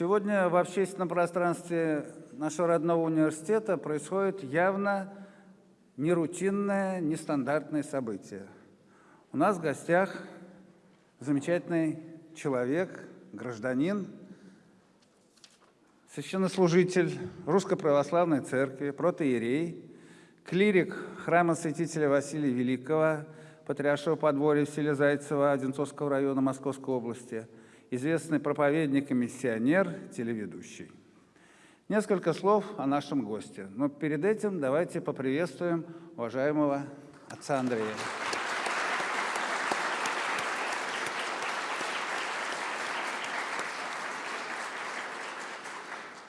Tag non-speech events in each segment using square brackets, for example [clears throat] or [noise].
Сегодня в общественном пространстве нашего родного университета происходит явно нерутинное, нестандартное событие. У нас в гостях замечательный человек, гражданин, священнослужитель Русской Православной Церкви, протеерей, клирик храма святителя Василия Великого, патриаршего подворья в селе Зайцево Одинцовского района Московской области, известный проповедник и миссионер, телеведущий. Несколько слов о нашем госте. Но перед этим давайте поприветствуем уважаемого отца Андрея.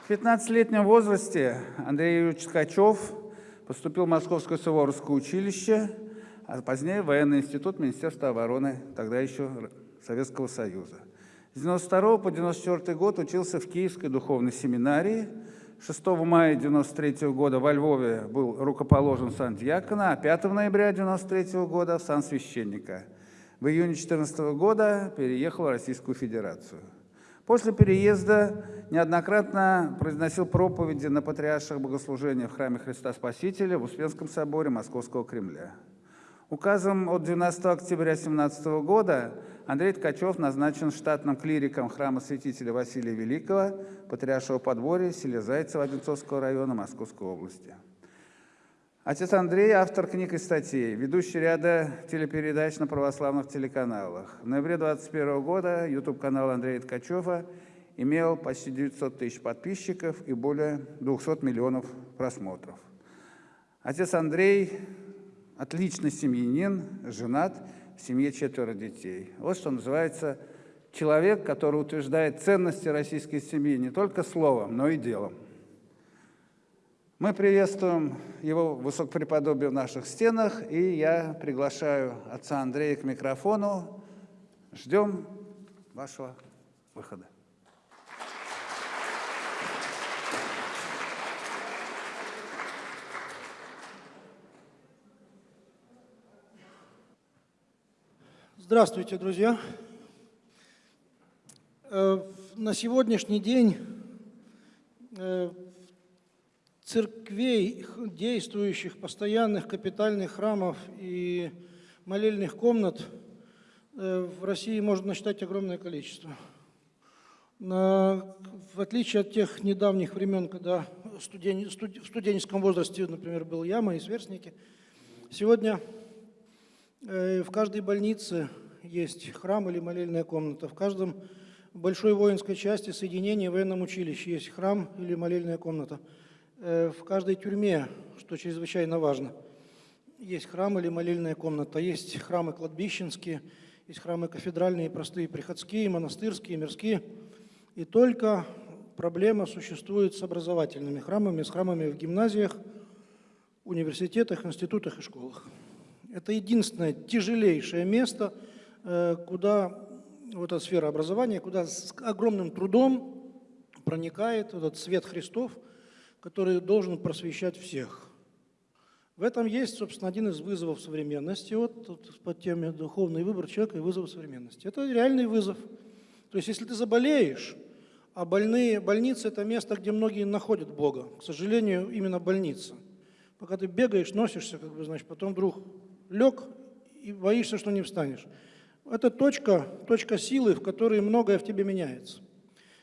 В 15-летнем возрасте Андрей Юрьевич Ткачев поступил в Московское Суворовское училище, а позднее в военный институт Министерства обороны, тогда еще Советского Союза. С 92 по 94 год учился в Киевской духовной семинарии. 6 мая 93 года во Львове был рукоположен сан дьякона, а 5 ноября 93 года сан священника. В июне 14 года переехал в Российскую Федерацию. После переезда неоднократно произносил проповеди на патриарших богослужениях в храме Христа Спасителя в Успенском соборе Московского Кремля. Указом от 12 октября 2017 года Андрей Ткачев назначен штатным клириком храма святителя Василия Великого, Патриаршего подворья, селе Зайцево Одинцовского района Московской области. Отец Андрей – автор книг и статей, ведущий ряда телепередач на православных телеканалах. В ноябре 2021 года YouTube-канал Андрея Ткачева имел почти 900 тысяч подписчиков и более 200 миллионов просмотров. Отец Андрей отличный семьянин, женат, в семье четверо детей. Вот что называется человек, который утверждает ценности российской семьи не только словом, но и делом. Мы приветствуем его высокопреподобие в наших стенах, и я приглашаю отца Андрея к микрофону. Ждем вашего выхода. Здравствуйте, друзья! Э, на сегодняшний день э, церквей, действующих, постоянных капитальных храмов и молельных комнат э, в России можно насчитать огромное количество. в отличие от тех недавних времен, когда в студенческом возрасте, например, был я, мои сверстники, сегодня в каждой больнице есть храм или молельная комната. В каждом большой воинской части соединения в военном училище есть храм или молельная комната. Э, в каждой тюрьме, что чрезвычайно важно, есть храм или молельная комната. Есть храмы кладбищенские, есть храмы кафедральные, простые, приходские, монастырские, мирские. И только проблема существует с образовательными храмами, с храмами в гимназиях, университетах, институтах и школах. Это единственное тяжелейшее место – куда вот эта сфера образования, куда с огромным трудом проникает этот свет Христов, который должен просвещать всех. В этом есть, собственно, один из вызовов современности, вот, вот под теме «Духовный выбор человека и вызов современности». Это реальный вызов. То есть, если ты заболеешь, а больные, больница – это место, где многие находят Бога. К сожалению, именно больница. Пока ты бегаешь, носишься, как бы, значит, потом вдруг лег и боишься, что не встанешь. Это точка, точка силы, в которой многое в тебе меняется.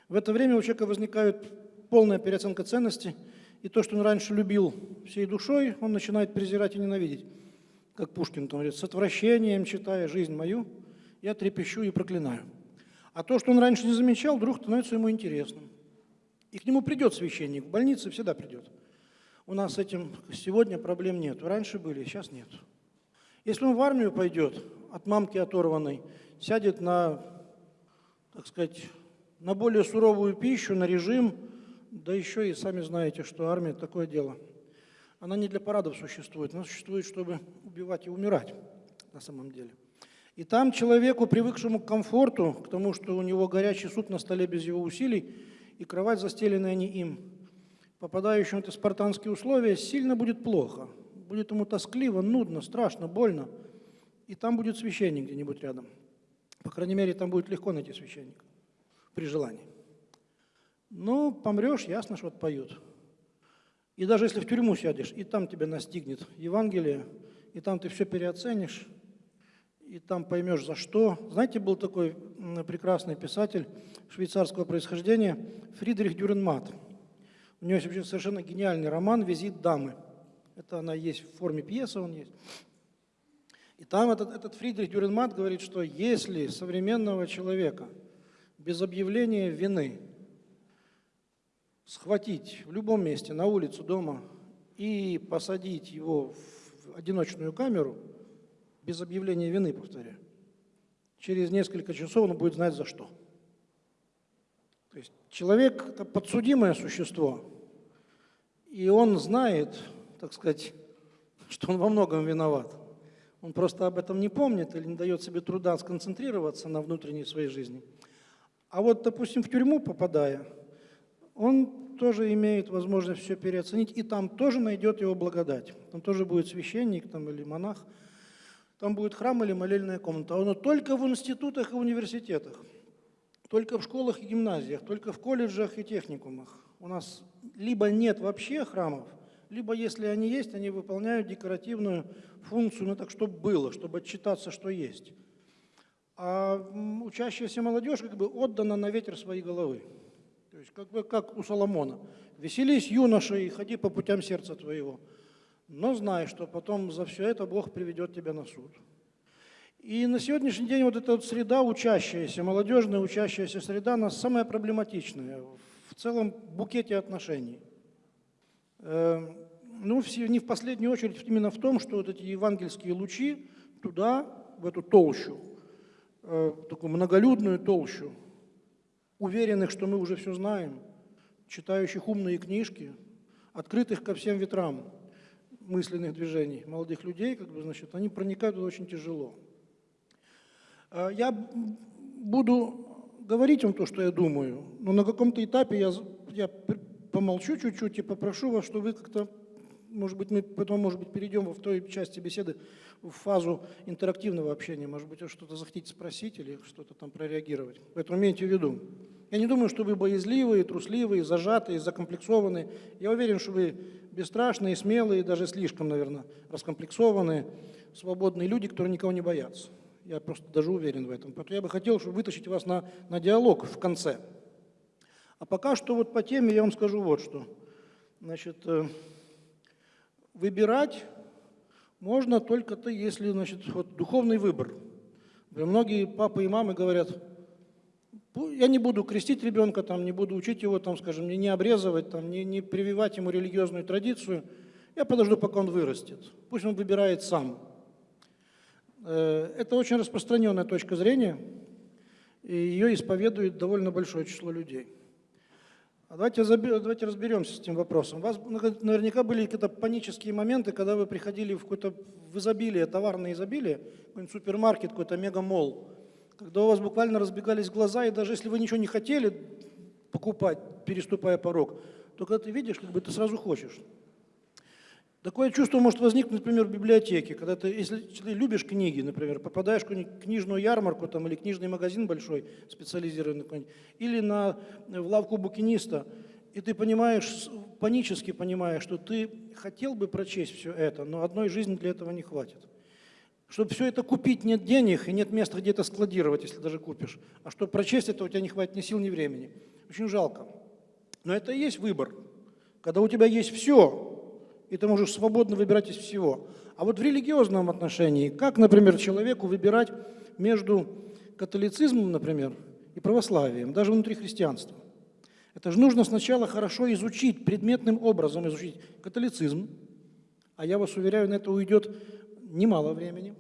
В это время у человека возникает полная переоценка ценностей, и то, что он раньше любил всей душой, он начинает презирать и ненавидеть. Как Пушкин там говорит, с отвращением читая жизнь мою, я трепещу и проклинаю. А то, что он раньше не замечал, вдруг становится ему интересным. И к нему придет священник, в больнице всегда придет. У нас с этим сегодня проблем нет. Раньше были, сейчас нет. Если он в армию пойдет, от мамки оторванной, сядет на, так сказать, на более суровую пищу, на режим, да еще и сами знаете, что армия – такое дело. Она не для парадов существует, она существует, чтобы убивать и умирать на самом деле. И там человеку, привыкшему к комфорту, к тому, что у него горячий суп на столе без его усилий, и кровать, застеленная не им, попадающему в эти спартанские условия, сильно будет плохо. Будет ему тоскливо, нудно, страшно, больно – и там будет священник где-нибудь рядом. По крайней мере, там будет легко найти священника при желании. Ну, помрешь, ясно, что отпоют. И даже если в тюрьму сядешь, и там тебя настигнет Евангелие, и там ты все переоценишь, и там поймешь за что. Знаете, был такой прекрасный писатель швейцарского происхождения Фридрих Дюренмат. У него есть вообще совершенно гениальный роман «Визит дамы». Это она есть в форме пьесы, он есть. И там этот, этот Фридрих Дюренмат говорит, что если современного человека без объявления вины схватить в любом месте, на улицу, дома, и посадить его в одиночную камеру, без объявления вины, повторяю, через несколько часов он будет знать за что. То есть человек – это подсудимое существо, и он знает, так сказать, [laughs] что он во многом виноват. Он просто об этом не помнит или не дает себе труда сконцентрироваться на внутренней своей жизни. А вот, допустим, в тюрьму попадая, он тоже имеет возможность все переоценить, и там тоже найдет его благодать. Там тоже будет священник там, или монах, там будет храм или молельная комната. А оно только в институтах и университетах, только в школах и гимназиях, только в колледжах и техникумах. У нас либо нет вообще храмов, либо если они есть, они выполняют декоративную функцию, ну так, чтобы было, чтобы отчитаться, что есть. А учащаяся молодежь как бы отдана на ветер своей головы. То есть как бы как у Соломона. «Веселись, юноша, и ходи по путям сердца твоего, но знай, что потом за все это Бог приведет тебя на суд». И на сегодняшний день вот эта вот среда учащаяся, молодежная учащаяся среда, она самая проблематичная в целом букете отношений. Э, Ну, не в последнюю очередь именно в том, что вот эти евангельские лучи туда, в эту толщу, э, такую многолюдную толщу, уверенных, что мы уже все знаем, читающих умные книжки, открытых ко всем ветрам мысленных движений молодых людей, как бы, значит, они проникают туда очень тяжело. Э, Я буду говорить вам то, что я думаю, но на каком-то этапе я, я помолчу чуть-чуть и попрошу вас, что вы как-то, может быть, мы потом, может быть, перейдем во второй части беседы в фазу интерактивного общения. Может быть, вы что-то захотите спросить или что-то там прореагировать. Поэтому имейте в виду. Я не думаю, что вы боязливые, трусливые, зажатые, закомплексованные. Я уверен, что вы бесстрашные, смелые, даже слишком, наверное, раскомплексованные, свободные люди, которые никого не боятся. Я просто даже уверен в этом. Поэтому я бы хотел, чтобы вытащить вас на, на диалог в конце. А пока что вот по теме я вам скажу вот что. Значит, э, выбирать можно только ты, если, значит, вот духовный выбор. Например, Многие папы и мамы говорят, «Ну, я не буду крестить ребенка, там, не буду учить его, там, скажем, не, не обрезывать, там, не, не прививать ему религиозную традицию. Я подожду, пока он вырастет. Пусть он выбирает сам. Э, Это очень распространенная точка зрения, и ее исповедует довольно большое число людей. А давайте, давайте разберемся с этим вопросом. У вас наверняка были какие-то панические моменты, когда вы приходили в какое-то в изобилие, товарное изобилие, какой-нибудь супермаркет, какой-то мегамолл, когда у вас буквально разбегались глаза, и даже если вы ничего не хотели покупать, переступая порог, то когда ты видишь, как бы ты сразу хочешь. Такое чувство может возникнуть, например, в библиотеке, когда ты, если ты любишь книги, например, попадаешь в книжную ярмарку там, или книжный магазин большой, специализированный или на, в лавку букиниста, и ты понимаешь, панически понимаешь, что ты хотел бы прочесть все это, но одной жизни для этого не хватит. Чтобы все это купить, нет денег и нет места, где это складировать, если даже купишь. А чтобы прочесть это, у тебя не хватит ни сил, ни времени. Очень жалко. Но это и есть выбор. Когда у тебя есть все, и ты можешь свободно выбирать из всего. А вот в религиозном отношении, как, например, человеку выбирать между католицизмом, например, и православием, даже внутри христианства? Это же нужно сначала хорошо изучить, предметным образом изучить католицизм, а я вас уверяю, на это уйдет немало времени,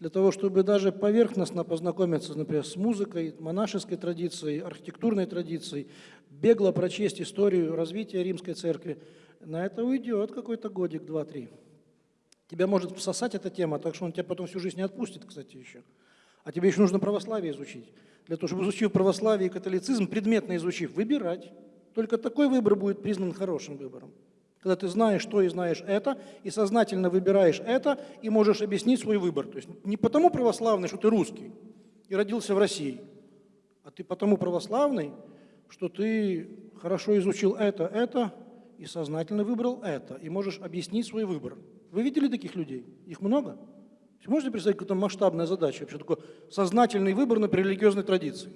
для того, чтобы даже поверхностно познакомиться, например, с музыкой, монашеской традицией, архитектурной традицией, бегло прочесть историю развития римской церкви, на это уйдет какой-то годик, два-три. Тебя может всосать эта тема, так что он тебя потом всю жизнь не отпустит, кстати, еще. А тебе еще нужно православие изучить. Для того, чтобы изучив православие и католицизм, предметно изучив, выбирать. Только такой выбор будет признан хорошим выбором. Когда ты знаешь что и знаешь это, и сознательно выбираешь это, и можешь объяснить свой выбор. То есть не потому православный, что ты русский и родился в России, а ты потому православный, что ты хорошо изучил это, это, и сознательно выбрал это, и можешь объяснить свой выбор. Вы видели таких людей? Их много? Можете представить, какая-то масштабная задача, вообще такой сознательный выбор на религиозной традиции?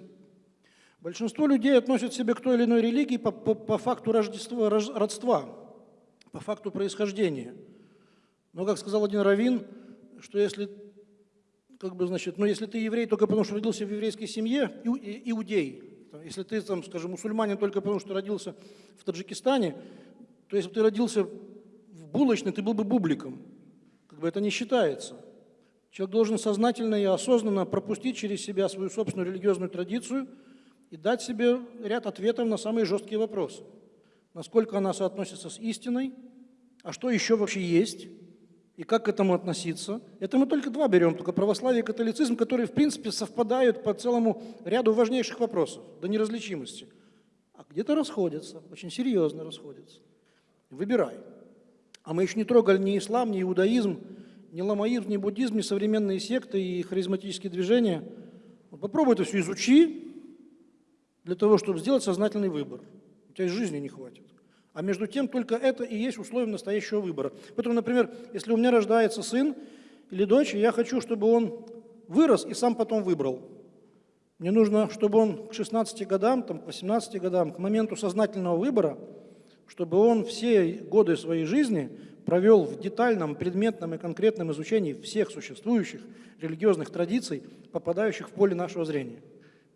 Большинство людей относят себя к той или иной религии по, по, по факту рождества, рож- родства, по факту происхождения. Но, как сказал один раввин, что если, как бы, значит, ну, если ты еврей только потому, что родился в еврейской семье, иу- и- иудей, если ты, там, скажем, мусульманин только потому, что родился в Таджикистане, то если бы ты родился в булочной, ты был бы бубликом. Как бы это не считается. Человек должен сознательно и осознанно пропустить через себя свою собственную религиозную традицию и дать себе ряд ответов на самые жесткие вопросы. Насколько она соотносится с истиной, а что еще вообще есть, и как к этому относиться. Это мы только два берем, только православие и католицизм, которые в принципе совпадают по целому ряду важнейших вопросов, до неразличимости. А где-то расходятся, очень серьезно расходятся. Выбирай. А мы еще не трогали ни ислам, ни иудаизм, ни ламаизм, ни буддизм, ни современные секты и харизматические движения. Вот попробуй это все изучи для того, чтобы сделать сознательный выбор. У тебя и жизни не хватит. А между тем только это и есть условие настоящего выбора. Поэтому, например, если у меня рождается сын или дочь, я хочу, чтобы он вырос и сам потом выбрал. Мне нужно, чтобы он к 16 годам, там, к 18 годам, к моменту сознательного выбора, чтобы он все годы своей жизни провел в детальном, предметном и конкретном изучении всех существующих религиозных традиций, попадающих в поле нашего зрения.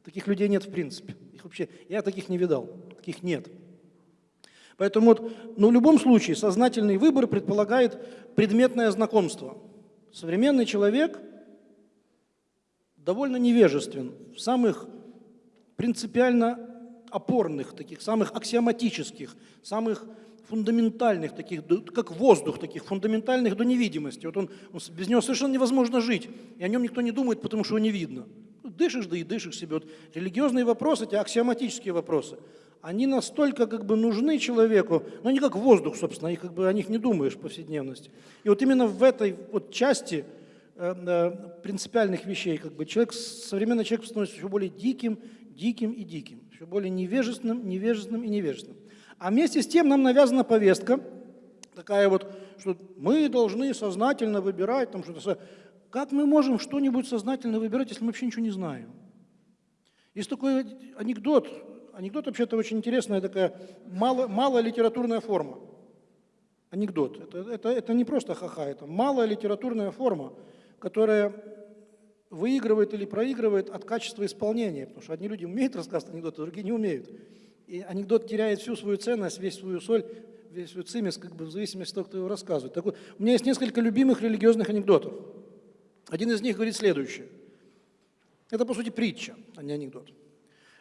Таких людей нет в принципе. Их вообще, я таких не видал, таких нет. Поэтому вот, ну, в любом случае сознательный выбор предполагает предметное знакомство. Современный человек довольно невежествен в самых принципиально опорных, таких самых аксиоматических, самых фундаментальных, таких, как воздух, таких фундаментальных до невидимости. Вот он, он без него совершенно невозможно жить, и о нем никто не думает, потому что его не видно. Ну, дышишь, да и дышишь себе. Вот религиозные вопросы, эти аксиоматические вопросы, они настолько как бы нужны человеку, но они как воздух, собственно, и как бы о них не думаешь в повседневности. И вот именно в этой вот части принципиальных вещей, как бы человек, современный человек становится все более диким, диким и диким, все более невежественным, невежественным и невежественным. А вместе с тем нам навязана повестка, такая вот, что мы должны сознательно выбирать, там что-то. Как мы можем что-нибудь сознательно выбирать, если мы вообще ничего не знаем? Есть такой анекдот, анекдот вообще-то очень интересная такая, мало, малая литературная форма. Анекдот. Это, это, это не просто ха-ха, это малая литературная форма, которая выигрывает или проигрывает от качества исполнения, потому что одни люди умеют рассказывать анекдоты, другие не умеют. И анекдот теряет всю свою ценность, весь свою соль, весь свой цимис, как бы в зависимости от того, кто его рассказывает. Так вот, у меня есть несколько любимых религиозных анекдотов. Один из них говорит следующее. Это, по сути, притча, а не анекдот.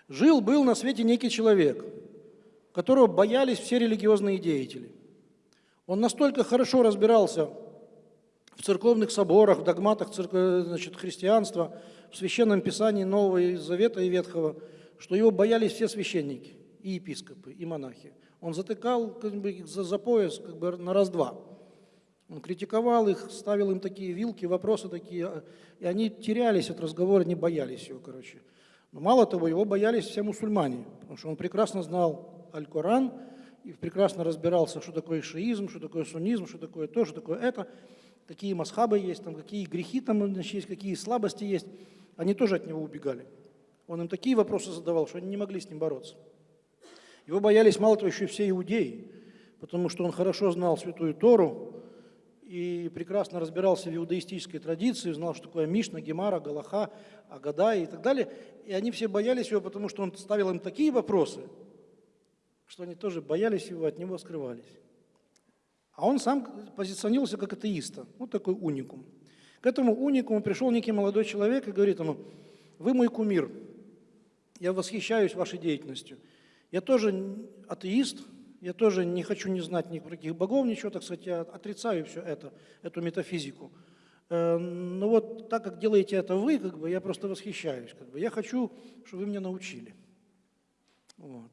Жил-был на свете некий человек, которого боялись все религиозные деятели. Он настолько хорошо разбирался в церковных соборах, в догматах церкви, значит, христианства, в священном писании Нового Завета и Ветхого, что его боялись все священники, и епископы, и монахи. Он затыкал как бы, за, за пояс как бы, на раз-два. Он критиковал их, ставил им такие вилки, вопросы такие, а, и они терялись от разговора, не боялись его, короче. Но мало того, его боялись все мусульмане, потому что он прекрасно знал Аль-Коран и прекрасно разбирался, что такое шиизм, что такое суннизм, что такое то, что такое это, какие масхабы есть, там, какие грехи там значит, есть, какие слабости есть. Они тоже от него убегали. Он им такие вопросы задавал, что они не могли с ним бороться. Его боялись, мало того, еще и все иудеи, потому что он хорошо знал Святую Тору и прекрасно разбирался в иудаистической традиции, знал, что такое Мишна, Гемара, Галаха, Агада и так далее. И они все боялись его, потому что он ставил им такие вопросы, что они тоже боялись его, от него скрывались. А он сам позиционировался как атеиста, вот такой уникум. К этому уникуму пришел некий молодой человек и говорит ему, вы мой кумир, я восхищаюсь вашей деятельностью. Я тоже атеист, я тоже не хочу не знать никаких богов, ничего, так сказать, я отрицаю все это, эту метафизику. Э, Но вот так как делаете это вы, как бы, я просто восхищаюсь. Как бы. Я хочу, чтобы вы меня научили. Вот.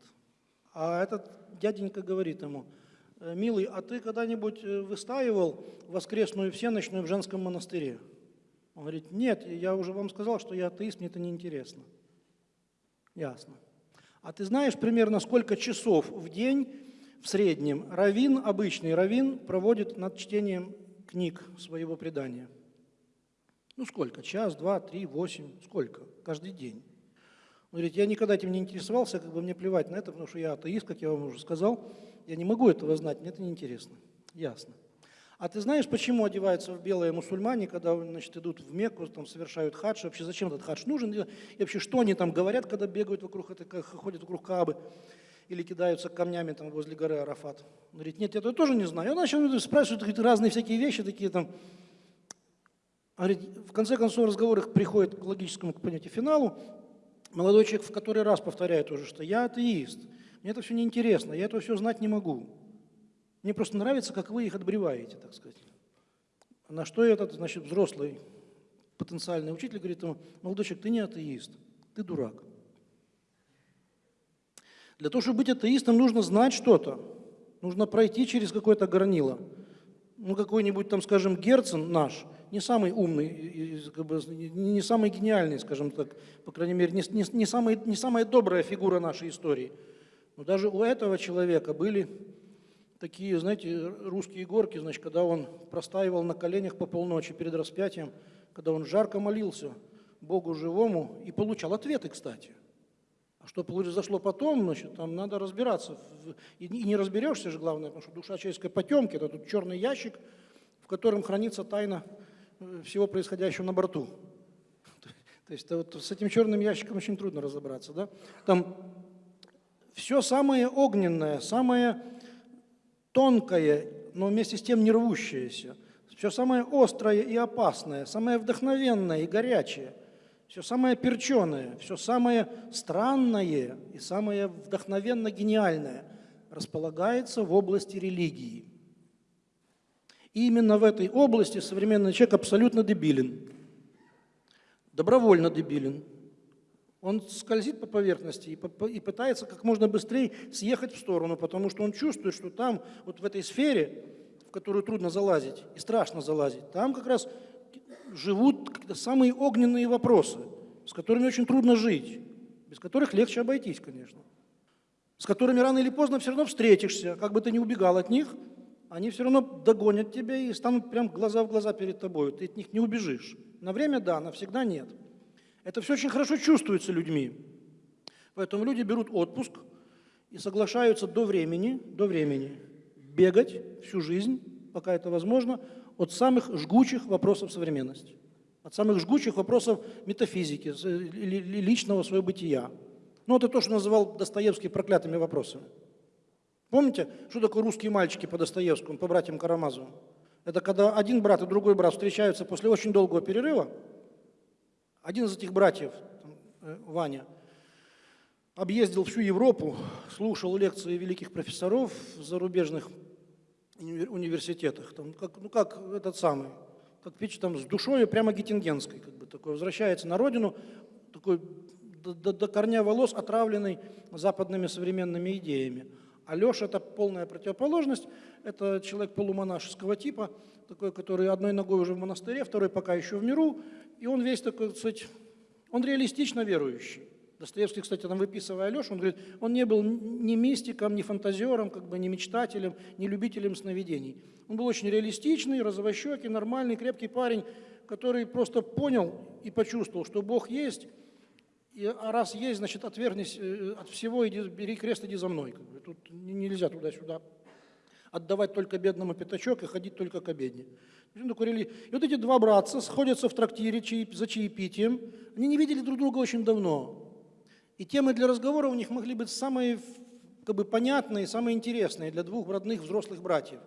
А этот дяденька говорит ему, «Э, милый, а ты когда-нибудь э, выстаивал воскресную всеночную в женском монастыре? Он говорит, нет, я уже вам сказал, что я атеист, мне это неинтересно. Ясно. А ты знаешь примерно сколько часов в день в среднем равин, обычный равин, проводит над чтением книг своего предания? Ну сколько? Час, два, три, восемь? Сколько? Каждый день. Он говорит, я никогда этим не интересовался, как бы мне плевать на это, потому что я атеист, как я вам уже сказал. Я не могу этого знать, мне это неинтересно. Ясно. А ты знаешь, почему одеваются в белые мусульмане, когда значит, идут в Мекку, там совершают хадж? Вообще зачем этот хадж нужен? И вообще, что они там говорят, когда бегают вокруг, ходят вокруг Каабы? Или кидаются камнями там возле горы Арафат? Он говорит, нет, я это тоже не знаю. Он начал спрашивать говорит, разные всякие вещи, такие там. Он говорит, в конце концов разговор их приходит к логическому к понятию финалу. Молодой человек в который раз повторяет уже, что я атеист. Мне это все неинтересно, я это все знать не могу. Мне просто нравится, как вы их отбреваете, так сказать. На что этот, значит, взрослый потенциальный учитель говорит ему, молодой человек, ты не атеист, ты дурак. Для того, чтобы быть атеистом, нужно знать что-то. Нужно пройти через какое-то горнило. Ну, какой-нибудь там, скажем, Герцен наш, не самый умный, как бы, не самый гениальный, скажем так, по крайней мере, не, не, не, самый, не самая добрая фигура нашей истории. Но даже у этого человека были такие, знаете, русские горки, значит, когда он простаивал на коленях по полночи перед распятием, когда он жарко молился Богу живому и получал ответы, кстати. А что произошло потом, значит, там надо разбираться. И не разберешься же, главное, потому что душа человеческая потемки, это тут черный ящик, в котором хранится тайна э, всего происходящего на борту. [laughs] То есть вот с этим черным ящиком очень трудно разобраться. Да? Там все самое огненное, самое тонкое, но вместе с тем не рвущееся, все самое острое и опасное, самое вдохновенное и горячее, все самое перченое, все самое странное и самое вдохновенно гениальное располагается в области религии. И именно в этой области современный человек абсолютно дебилен, добровольно дебилен. Он скользит по поверхности и пытается как можно быстрее съехать в сторону, потому что он чувствует, что там, вот в этой сфере, в которую трудно залазить и страшно залазить, там как раз живут самые огненные вопросы, с которыми очень трудно жить, без которых легче обойтись, конечно, с которыми рано или поздно все равно встретишься, как бы ты ни убегал от них, они все равно догонят тебя и станут прям глаза в глаза перед тобой, ты от них не убежишь. На время да, навсегда нет. Это все очень хорошо чувствуется людьми. Поэтому люди берут отпуск и соглашаются до времени, до времени бегать всю жизнь, пока это возможно, от самых жгучих вопросов современности, от самых жгучих вопросов метафизики, личного своего бытия. Ну, это то, что называл Достоевский проклятыми вопросами. Помните, что такое русские мальчики по Достоевскому, по братьям Карамазовым? Это когда один брат и другой брат встречаются после очень долгого перерыва, один из этих братьев, э, Ваня, объездил всю Европу, слушал лекции великих профессоров в зарубежных университетах. Там, как, ну как этот самый, как видите, там с душой прямо геттингенской, как бы такой, возвращается на родину, такой до, до, до корня волос отравленный западными современными идеями. А Леша – это полная противоположность, это человек полумонашеского типа, такой, который одной ногой уже в монастыре, второй пока еще в миру, и он весь такой, кстати, он реалистично верующий. Достоевский, кстати, там выписывая Алешу, он говорит, он не был ни мистиком, ни фантазером, как бы ни мечтателем, ни любителем сновидений. Он был очень реалистичный, розовощекий, нормальный, крепкий парень, который просто понял и почувствовал, что Бог есть, и, а раз есть, значит, отвергнись э, от всего, иди, бери крест, иди за мной. Как бы. Тут нельзя туда-сюда отдавать только бедному пятачок и ходить только к обедне. И вот эти два братца сходятся в трактире за чаепитием. Они не видели друг друга очень давно. И темы для разговора у них могли быть самые как бы, понятные, самые интересные для двух родных взрослых братьев.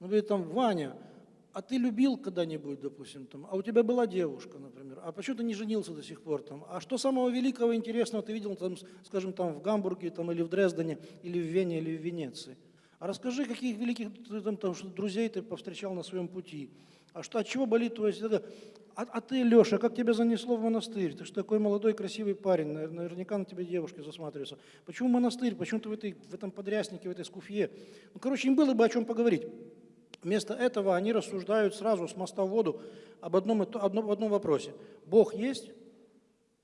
Ну, говорит, там, Ваня, а ты любил когда-нибудь, допустим, там, а у тебя была девушка, например, а почему ты не женился до сих пор там, а что самого великого интересного ты видел, там, скажем, там в Гамбурге, там, или в Дрездене, или в Вене, или в Венеции? А расскажи, каких великих там, там, друзей ты повстречал на своем пути. А что, от чего болит твое сердце? А, а ты, Леша, как тебя занесло в монастырь? Ты же такой молодой, красивый парень, наверняка на тебя девушки засматриваются. Почему монастырь? Почему ты в, этой, в этом подряснике, в этой скуфье? Ну, короче, им было бы о чем поговорить. Вместо этого они рассуждают сразу с моста в воду об одном, одном, одном вопросе. Бог есть?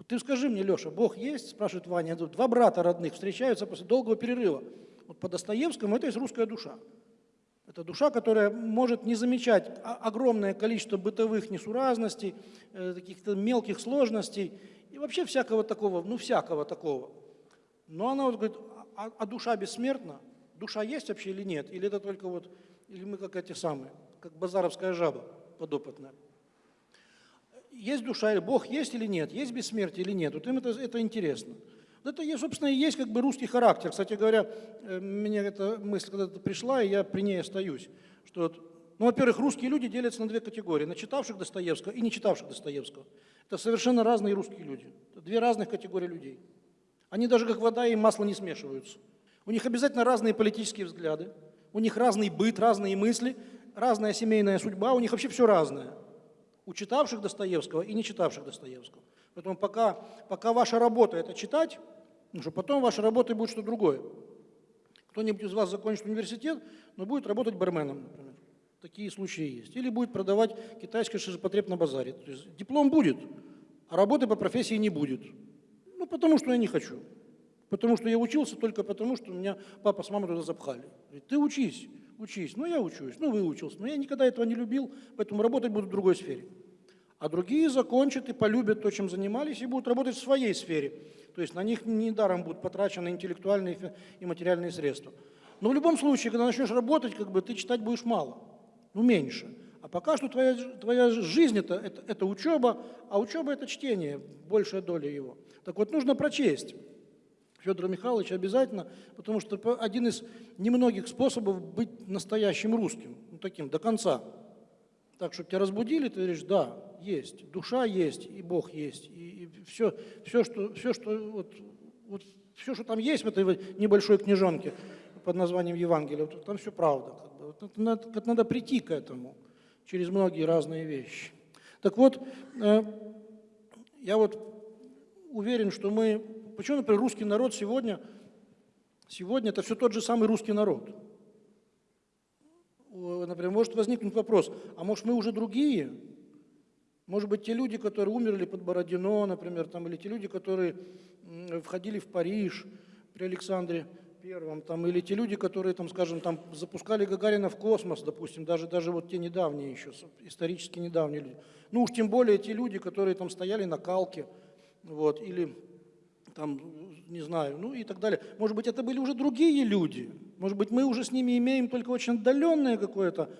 Ты скажи мне, Леша, Бог есть? Спрашивает Ваня. Два брата родных встречаются после долгого перерыва. Вот по Достоевскому это есть русская душа. Это душа, которая может не замечать огромное количество бытовых несуразностей, э, каких-то мелких сложностей и вообще всякого такого, ну всякого такого. Но она вот говорит, а, а душа бессмертна? Душа есть вообще или нет? Или это только вот, или мы как эти самые, как базаровская жаба подопытная? Есть душа, или Бог есть или нет? Есть бессмертие или нет? Вот им это, это интересно. Вот Это, собственно, и есть как бы русский характер. Кстати говоря, э, мне эта мысль когда-то пришла, и я при ней остаюсь. Что ну, во-первых, русские люди делятся на две категории. На читавших Достоевского и не читавших Достоевского. Это совершенно разные русские люди. Это две разных категории людей. Они даже как вода и масло не смешиваются. У них обязательно разные политические взгляды, у них разный быт, разные мысли, разная семейная судьба, у них вообще все разное. У читавших Достоевского и не читавших Достоевского. Поэтому пока, пока ваша работа это читать, потому что потом вашей работой будет что-то другое. Кто-нибудь из вас закончит университет, но будет работать барменом, например. Такие случаи есть. Или будет продавать китайский ширпотреб на базаре. То есть диплом будет, а работы по профессии не будет. Ну, потому что я не хочу. Потому что я учился только потому, что меня папа с мамой туда запхали. Говорит, ты учись, учись. Ну, я учусь, ну, выучился. Но я никогда этого не любил, поэтому работать буду в другой сфере. А другие закончат и полюбят то, чем занимались, и будут работать в своей сфере. То есть на них недаром будут потрачены интеллектуальные и материальные средства. Но в любом случае, когда начнешь работать, как бы ты читать будешь мало, ну меньше. А пока что твоя, твоя жизнь это, это, это учеба, а учеба это чтение, большая доля его. Так вот, нужно прочесть. Федора Михайловича обязательно, потому что один из немногих способов быть настоящим русским, ну, таким до конца. Так, чтобы тебя разбудили, ты говоришь, да, есть, душа есть, и Бог есть, и, все, все, что, все, что, вот, вот, все, что там есть в этой небольшой книжонке под названием Евангелие, вот, там все правда. Как бы. Вот надо, это надо прийти к этому через многие разные вещи. Так вот, э, я вот уверен, что мы... Почему, например, русский народ сегодня, сегодня это все тот же самый русский народ? О, Например, может возникнуть вопрос, а может мы уже другие? Может быть, те люди, которые умерли под Бородино, например, там, или те люди, которые входили в Париж при Александре Первом, там, или те люди, которые, там, скажем, там, запускали Гагарина в космос, допустим, даже, даже вот те недавние еще, исторически недавние люди. Ну уж тем более те люди, которые там стояли на калке, вот, или там, не знаю, ну и так далее. Может быть, это были уже другие люди. Может быть, мы уже с ними имеем только очень отдаленное какое-то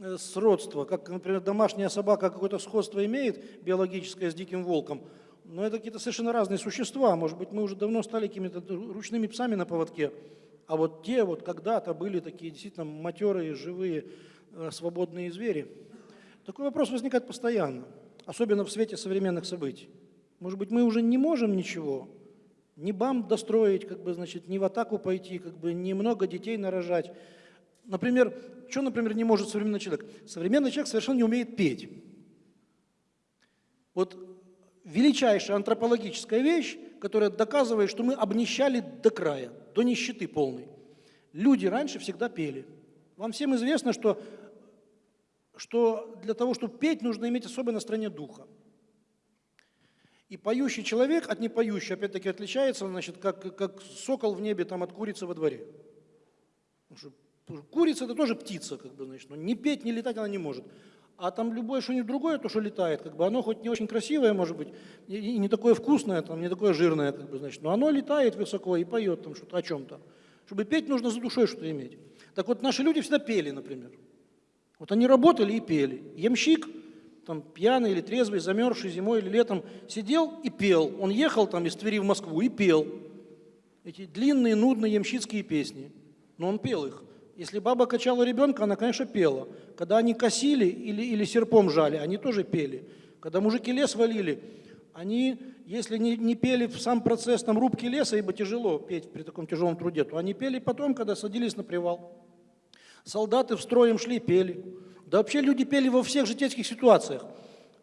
э, сродство, как, например, домашняя собака какое-то сходство имеет биологическое с диким волком, но это какие-то совершенно разные существа. Может быть, мы уже давно стали какими-то ручными псами на поводке, а вот те вот когда-то были такие действительно матерые, живые, э, свободные звери. Такой вопрос возникает постоянно, особенно в свете современных событий. Может быть, мы уже не можем ничего, ни бам достроить, как бы, значит, ни в атаку пойти, как бы, ни много детей нарожать. Например, что, например, не может современный человек? Современный человек совершенно не умеет петь. Вот величайшая антропологическая вещь, которая доказывает, что мы обнищали до края, до нищеты полной. Люди раньше всегда пели. Вам всем известно, что, что для того, чтобы петь, нужно иметь особое настроение духа. И поющий человек от непоющего, опять-таки, отличается, значит, как, как сокол в небе там, от курицы во дворе. Потому что курица – это тоже птица, как бы, значит, но ни петь, ни летать она не может. А там любое что-нибудь другое, то, что летает, как бы, оно хоть не очень красивое, может быть, и не такое вкусное, там, не такое жирное, как бы, значит, но оно летает высоко и поет там что-то о чем-то. Чтобы петь, нужно за душой что-то иметь. Так вот, наши люди всегда пели, например. Вот они работали и пели. Ямщик, там, пьяный или трезвый, замерзший зимой или летом, сидел и пел. Он ехал там из Твери в Москву и пел. Эти длинные, нудные ямщицкие песни. Но он пел их. Если баба качала ребенка, она, конечно, пела. Когда они косили или, или серпом жали, они тоже пели. Когда мужики лес валили, они, если не, не пели в сам процесс там, рубки леса, ибо тяжело петь при таком тяжелом труде, то они пели потом, когда садились на привал. Солдаты в строем шли, пели. Да вообще люди пели во всех житейских ситуациях.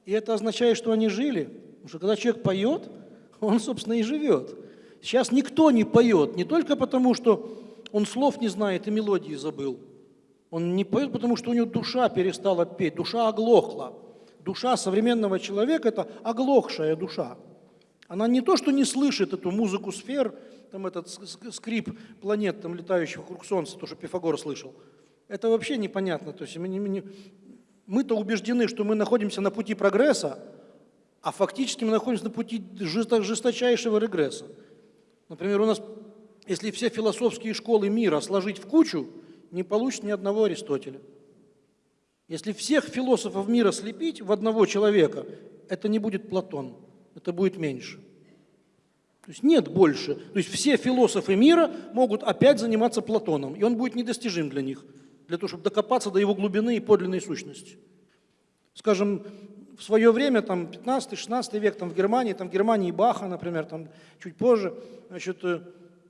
И это означает, что они жили. Потому что когда человек поет, [laughs] он, собственно, и живет. Сейчас никто не поет, не только потому, что он слов не знает и мелодии забыл. Он не поет, потому что у него душа перестала петь, душа оглохла. Душа современного человека – это оглохшая душа. Она не то, что не слышит эту музыку сфер, там этот скрип планет, там летающих вокруг Солнца, то, что Пифагор слышал. Это вообще непонятно. То есть мы, мы мы-то убеждены, что мы находимся на пути прогресса, а фактически мы находимся на пути жесто- жесточайшего регресса. Например, у нас, если все философские школы мира сложить в кучу, не получится ни одного Аристотеля. Если всех философов мира слепить в одного человека, это не будет Платон, это будет меньше. То есть нет больше. То есть все философы мира могут опять заниматься Платоном, и он будет недостижим для них, для того, чтобы докопаться до его глубины и подлинной сущности. Скажем, в свое время, там, 15-16 век, там, в Германии, там, в Германии Баха, например, там, чуть позже, значит, э,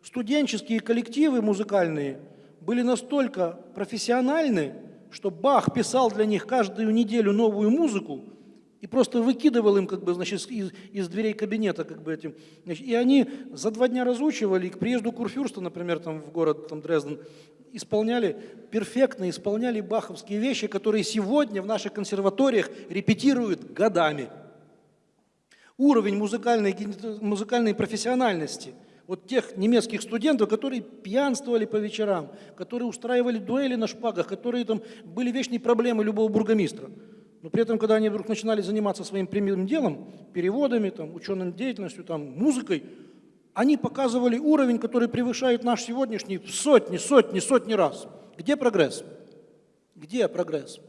студенческие коллективы музыкальные были настолько профессиональны, что Бах писал для них каждую неделю новую музыку и просто выкидывал им, как бы, значит, из, из дверей кабинета, как бы этим. Значит, и они за два дня разучивали, и к приезду Курфюрста, например, там, в город там, Дрезден, исполняли, перфектно исполняли баховские вещи, которые сегодня в наших консерваториях репетируют годами. Уровень музыкальной, музыкальной профессиональности вот тех немецких студентов, которые пьянствовали по вечерам, которые устраивали дуэли на шпагах, которые там были вечные проблемы любого бургомистра. Но при этом, когда они вдруг начинали заниматься своим прямым делом, переводами, там, ученой деятельностью, там, музыкой, они показывали уровень, который превышает наш сегодняшний в сотни, сотни, сотни раз. Где прогресс? Где прогресс?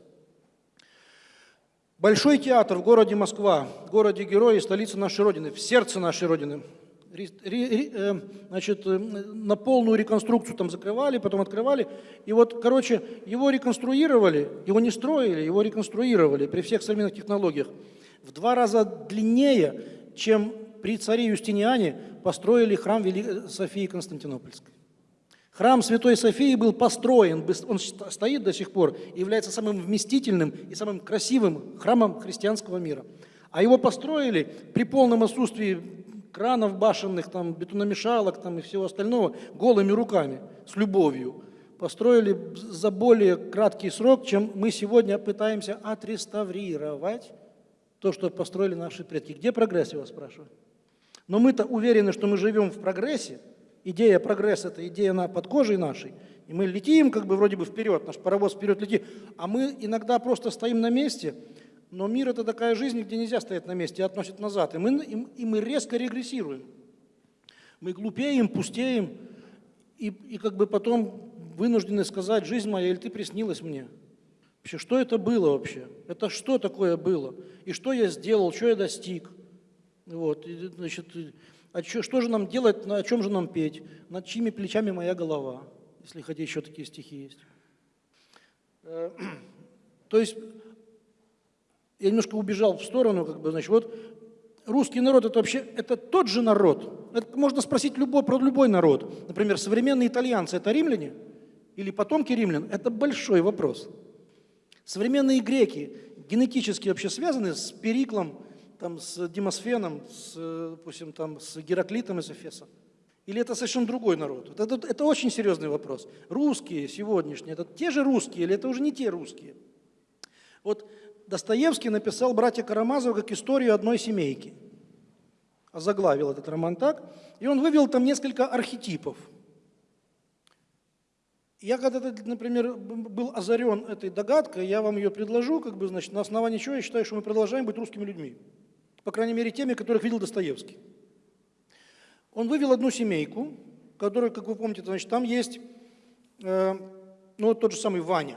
Большой театр в городе Москва, городе герои, столице нашей Родины, в сердце нашей Родины. Э, Значит, э, на полную реконструкцию там закрывали, потом открывали. И вот, короче, его реконструировали, его не строили, его реконструировали при всех современных технологиях. В два раза длиннее, чем при царе Юстиниане построили храм Вели- Софии Константинопольской. Храм Святой Софии был построен, он ст- стоит до сих пор, является самым вместительным и самым красивым храмом христианского мира. А его построили при полном отсутствии кранов башенных, там, бетономешалок там, и всего остального голыми руками, с любовью. Построили за более краткий срок, чем мы сегодня пытаемся отреставрировать то, что построили наши предки. Где прогресс, я вас спрашиваю? Но мы-то уверены, что мы живем в прогрессе. Идея прогресса – это идея на, под кожей нашей. И мы летим как бы вроде бы вперед, наш паровоз вперед летит. А мы иногда просто стоим на месте, но мир – это такая жизнь, где нельзя стоять на месте, и относит назад. И мы, и, и мы резко регрессируем. Мы глупеем, пустеем, и, и как бы потом вынуждены сказать, жизнь моя, или ты приснилась мне? Вообще, что это было вообще? Это что такое было? И что я сделал, что я достиг? Вот, значит, а чё- что же нам делать, на- о чем же нам петь? Над чьими плечами моя голова? Если хотите, еще такие стихи есть. Э, [clears throat] То есть я немножко убежал в сторону, как бы, значит, вот русский народ это вообще это тот же народ. Это можно спросить любой, про любой народ. Например, современные итальянцы это римляне или потомки римлян? Это большой вопрос. Современные греки генетически вообще связаны с Периклом, там, с Демосфеном, с, допустим, там, с Гераклитом из Эфеса? Или это совершенно другой народ? Это, это очень серьезный вопрос. Русские сегодняшние, это те же русские или это уже не те русские? Вот Достоевский написал «Братья Карамазовы» как историю одной семейки. Озаглавил этот роман так. И он вывел там несколько архетипов. Я когда-то, например, был озарен этой догадкой, я вам ее предложу, как бы, значит, на основании чего я считаю, что мы продолжаем быть русскими людьми. По крайней мере, теми, которых видел Достоевский. Он вывел одну семейку, которая, как вы помните, значит, там есть, э, ну, тот же самый Ваня,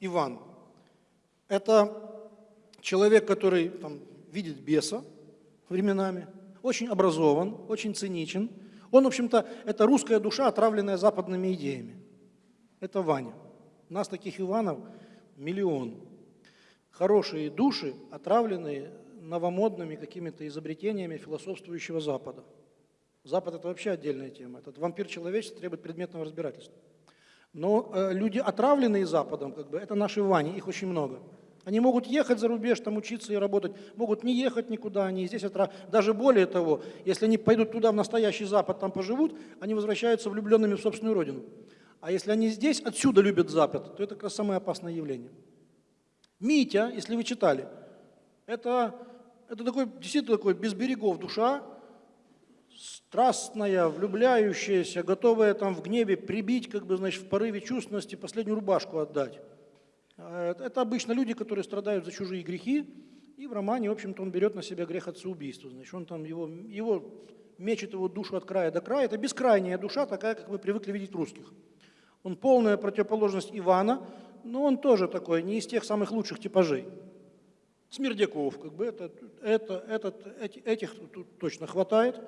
Иван. Это человек, который там, видит беса временами, очень образован, очень циничен. Он, в общем-то, это русская душа, отравленная западными идеями. Это Ваня. У нас таких Иванов миллион. Хорошие души, отравленные новомодными какими-то изобретениями философствующего Запада. Запад – это вообще отдельная тема. Этот вампир человечества требует предметного разбирательства. Но э, люди, отравленные Западом, как бы, это наши Вани, их очень много. Они могут ехать за рубеж, там учиться и работать, могут не ехать никуда, они здесь отра... Даже более того, если они пойдут туда, в настоящий Запад, там поживут, они возвращаются влюбленными в собственную родину. А если они здесь, отсюда любят Запад, то это как раз самое опасное явление. Митя, если вы читали, это, это такой, действительно такой без берегов душа, страстная, влюбляющаяся, готовая там в гневе прибить, как бы, значит, в порыве чувственности последнюю рубашку отдать. А Это обычно люди, которые страдают за чужие грехи, и в романе, в общем-то, он берет на себя грех отцеубийства. Значит, он там его, его мечет его душу от края до края. Это бескрайняя душа, такая, как мы привыкли видеть русских. Он полная противоположность Ивана, но он тоже такой, не из тех самых лучших типажей. Смердяков, как бы это, это, этот, эти- этих тут точно хватает.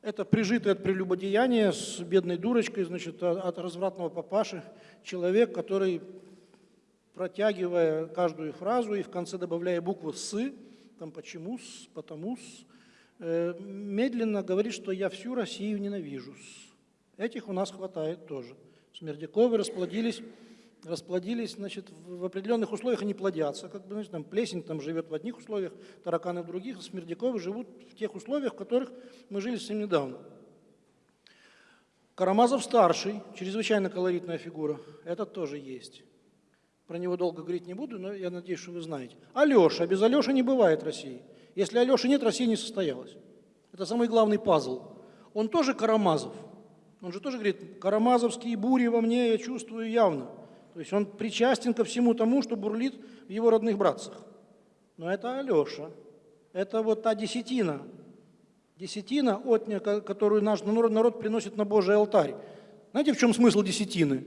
Это прижитый от прелюбодеяния с бедной дурочкой, значит, от развратного папаши, человек, который, протягивая каждую фразу и в конце добавляя букву «с», там «почему», «с», «потому», «с», э, медленно говорит, что я всю Россию ненавижу. Этих у нас хватает тоже. Смердяковы расплодились, расплодились, значит, в определенных условиях они плодятся, как бы, значит, там плесень там живет в одних условиях, тараканы в других, а смердяковы живут в тех условиях, в которых мы жили совсем недавно. Карамазов старший, чрезвычайно колоритная фигура, этот тоже есть. Про него долго говорить не буду, но я надеюсь, что вы знаете. Алеша, без Алеши не бывает России. Если Алеши нет, Россия не состоялась. Это самый главный пазл. Он тоже Карамазов. Он же тоже говорит, карамазовские бури во мне я чувствую явно. То есть он причастен ко всему тому, что бурлит в его родных братцах. Но это Алеша. Это вот та десятина. Десятина, ко- которую наш народ приносит на Божий алтарь. Знаете, в чем смысл десятины?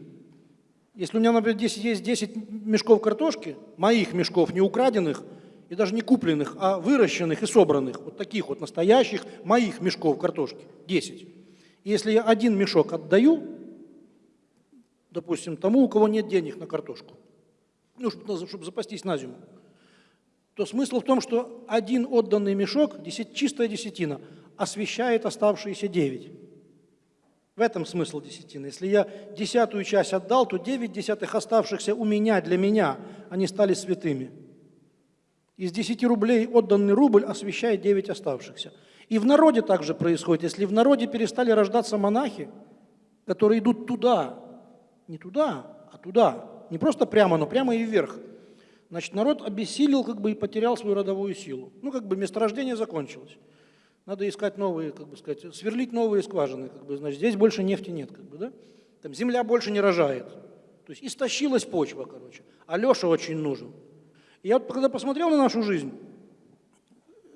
Если у меня, например, 10 есть 10 мешков картошки, моих мешков, не украденных и даже не купленных, а выращенных и собранных, вот таких вот настоящих моих мешков картошки, 10. Если я один мешок отдаю, допустим, тому, у кого нет денег на картошку, ну, чтобы, запастись на зиму, то смысл в том, что один отданный мешок, чистая десятина, освещает оставшиеся девять. В этом смысл десятины. Если я десятую часть отдал, то девять десятых оставшихся у меня, для меня, они стали святыми. Из 10 рублей отданный рубль освещает 9 оставшихся. И в народе также происходит. Если в народе перестали рождаться монахи, которые идут туда, не туда, а туда, не просто прямо, но прямо и вверх, значит, народ обессилел как бы и потерял свою родовую силу. Ну, как бы месторождение закончилось. Надо искать новые, как бы сказать, сверлить новые скважины, как бы, значит, здесь больше нефти нет, как бы, да? Там земля больше не рожает. То есть истощилась почва, короче. А Леша очень нужен. Я вот когда посмотрел на нашу жизнь,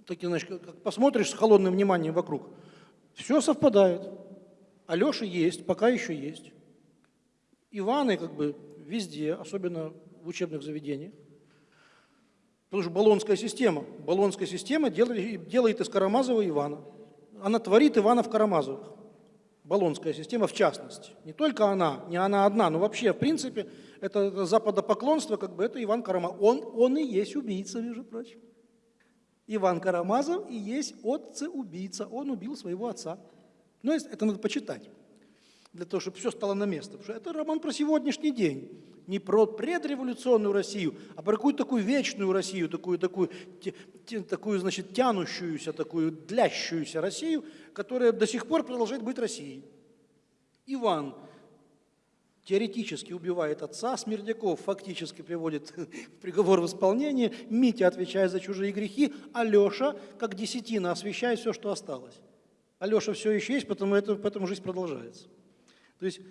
так, значит, как- посмотришь с холодным вниманием вокруг, все совпадает. Алеша есть, пока еще есть. Иваны как бы везде, особенно в учебных заведениях. Потому что баллонская система. Баллонская система делает, делает из Карамазова Ивана. Она творит Иванов Карамазовых. Баллонская система в частности. Не только она, не она одна, но вообще, в принципе, это западопоклонство, как бы это Иван Карамазов. Он, он и есть убийца, между прочим. Иван Карамазов и есть отца-убийца. Он убил своего отца. Ну, это надо почитать, для того, чтобы все стало на место. Потому что это роман про сегодняшний день. Не про предреволюционную Россию, а про какую-то такую вечную Россию, такую, такую, такую значит, тянущуюся, такую длящуюся Россию, которая до сих пор продолжает быть Россией. Иван теоретически убивает отца, Смердяков фактически приводит [laughs] приговор в исполнение, Митя отвечает за чужие грехи, а Леша, как десятина, освещает все, что осталось. А Леша все еще есть, потому это, поэтому жизнь продолжается. То есть,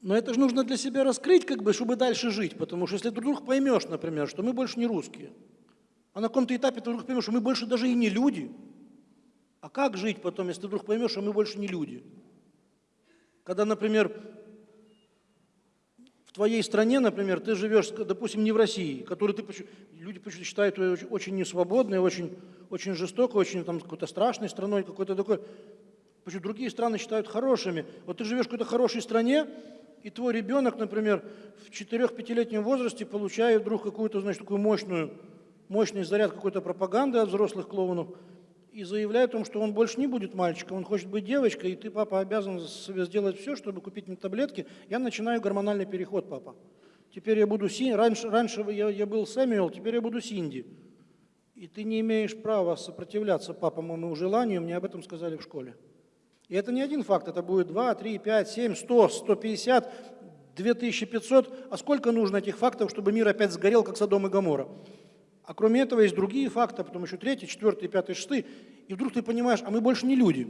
но это же нужно для себя раскрыть, как бы, чтобы дальше жить, потому что если ты вдруг поймешь, например, что мы больше не русские, а на каком-то этапе ты вдруг поймешь, что мы больше даже и не люди, а как жить потом, если ты вдруг поймешь, что мы больше не люди? Когда, например, в твоей стране, например, ты живешь, допустим, не в России, которую ты люди почему-то считают очень несвободной, очень, очень жестокой, очень там какой-то страшной страной, какой-то такой. Почему другие страны считают хорошими. Вот ты живешь в какой-то хорошей стране, и твой ребенок, например, в 4-5-летнем возрасте получает вдруг какую-то, значит, такую мощную, мощный заряд какой-то пропаганды от взрослых клоунов и заявляет о том, что он больше не будет мальчиком, он хочет быть девочкой, и ты, папа, обязан сделать все, чтобы купить мне таблетки. Я начинаю гормональный переход, папа. Теперь я буду Синди. Раньше, раньше я, я был Сэмюэл, теперь я буду Синди. И ты не имеешь права сопротивляться папа моему желанию, мне об этом сказали в школе. И это не один факт, это будет 2, 3, 5, 7, 100, 150, 2500. А сколько нужно этих фактов, чтобы мир опять сгорел, как Содом и Гоморра? А кроме этого есть другие факты, потом еще третий, четвертый, пятый, шестый. И вдруг ты понимаешь, а мы больше не люди.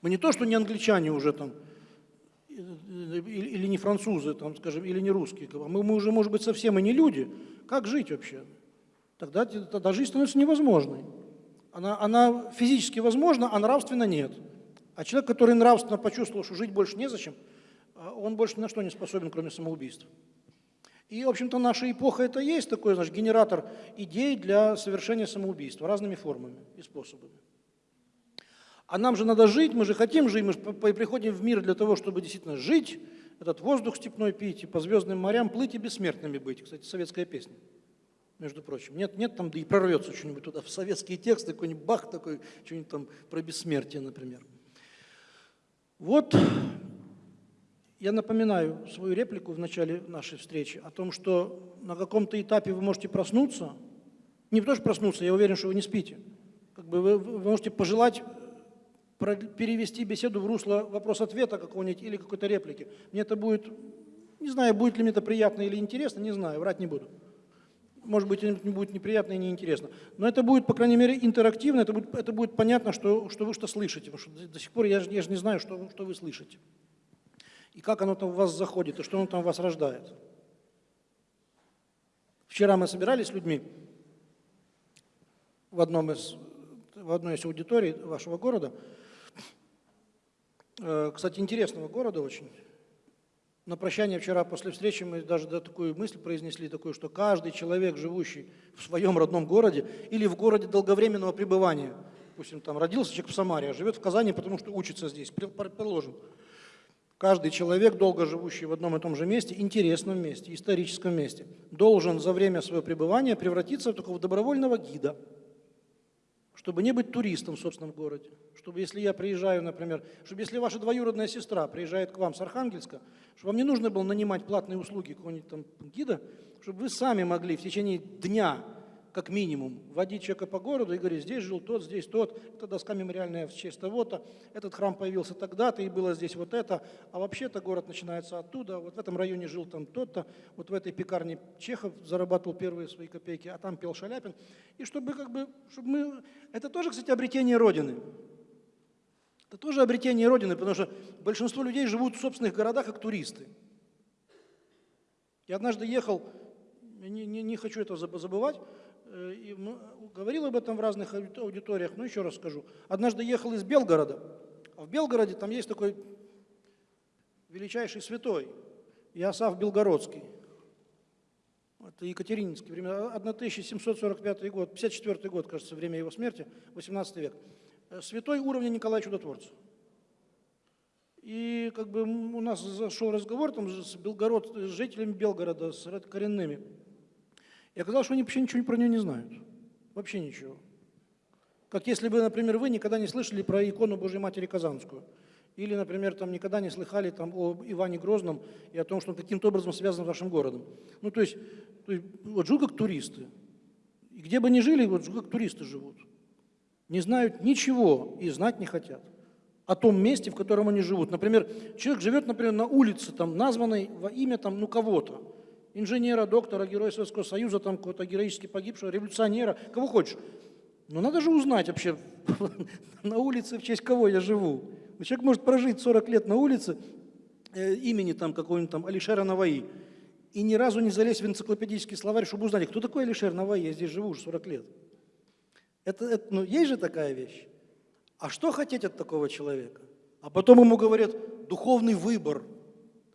Мы не то, что не англичане уже там, э, или или не французы, там, скажем, или не русские. бы, Мы, мы уже, может быть, совсем и не люди. Как жить вообще? Тогда, тогда жизнь становится невозможной. Она, она физически возможна, а нравственно нет. А человек, который нравственно почувствовал, что жить больше незачем, а он больше ни на что не способен, кроме самоубийства. И, в общем-то, наша эпоха это есть такой, значит, генератор идей для совершения самоубийства разными формами и способами. А нам же надо жить, мы же хотим жить, мы же приходим в мир для того, чтобы действительно жить, этот воздух степной пить, и по звездным морям плыть и бессмертными быть. Кстати, советская песня, между прочим. Нет, нет, там да и прорвется что-нибудь туда, в советские тексты, какой-нибудь бах такой, что-нибудь там про бессмертие, например. Вот я напоминаю свою реплику в начале нашей встречи о том, что на каком-то этапе вы можете проснуться, не потому что проснуться, я уверен, что вы не спите. Как бы вы, вы можете пожелать перевести беседу в русло вопрос-ответа какого-нибудь или какой-то реплики. Мне это будет, не знаю, будет ли мне это приятно или интересно, не знаю, врать не буду. Может быть, это будет неприятно и неинтересно. Но это будет, по крайней мере, интерактивно, это будет, это будет понятно, что, что вы что слышите. Потому что до, сих пор я я же не знаю, что, что вы слышите. И как оно там в вас заходит, и что оно там в вас рождает. Вчера мы собирались с людьми в, одном из, в одной из аудиторий вашего города. Э, Кстати, интересного города очень. На прощание вчера после встречи мы даже да, такую мысль произнесли, такую, что каждый человек, живущий в своем родном городе или в городе долговременного пребывания, допустим, там родился человек в Самаре, а живет в Казани, потому что учится здесь, предположим, Каждый человек, долго живущий в одном и том же месте, интересном месте, историческом месте, должен за время своего пребывания превратиться в такого добровольного гида, чтобы не быть туристом в собственном городе. Чтобы если я приезжаю, например, чтобы если ваша двоюродная сестра приезжает к вам с Архангельска, чтобы вам не нужно было нанимать платные услуги какого-нибудь там гида, чтобы вы сами могли в течение дня как минимум, водить человека по городу и говорить, здесь жил тот, здесь тот, эта доска мемориальная в честь того-то, этот храм появился тогда-то и было здесь вот это, а вообще-то город начинается оттуда, вот в этом районе жил там тот-то, вот в этой пекарне Чехов зарабатывал первые свои копейки, а там пел Шаляпин. И чтобы как бы, чтобы мы... Это тоже, кстати, обретение Родины. Это тоже обретение Родины, потому что большинство людей живут в собственных городах как туристы. Я однажды ехал, не, не, не хочу это заб- забывать, и м- говорил об этом в разных ауди- аудиториях, но еще раз скажу. Однажды ехал из Белгорода, а в Белгороде там есть такой величайший святой, Иосаф Белгородский. Это Екатерининский, время, 1745 год, 54 год, кажется, время его смерти, 18 век. Э, Святой уровня Николая Чудотворца. И как бы у нас зашел разговор там с, Белгород, с жителями Белгорода, с коренными. И оказалось, что они вообще ничего про нее не знают. Вообще ничего. Как если бы, например, вы никогда не слышали про икону Божьей Матери Казанскую. Или, например, там никогда не слыхали там, о Иване Грозном и о том, что он каким-то образом связан с вашим городом. Ну, то есть, то есть вот живут как туристы. И где бы ни жили, вот живут как туристы живут. Не знают ничего и знать не хотят о том месте, в котором они живут. Например, человек живет, например, на улице, там, названной во имя там, ну, кого-то. Инженера, доктора, героя Советского Союза, там, какого-то героически погибшего, революционера, кого хочешь. Но надо же узнать вообще, [laughs] на улице в честь кого я живу. Человек может прожить 40 лет на улице э, имени там какого-нибудь там Алишера Наваи и ни разу не залезть в энциклопедический словарь, чтобы узнать, кто такой Алишер Наваи, я здесь живу уже 40 лет. Это, это, ну, есть же такая вещь. А что хотеть от такого человека? А потом ему говорят, духовный выбор.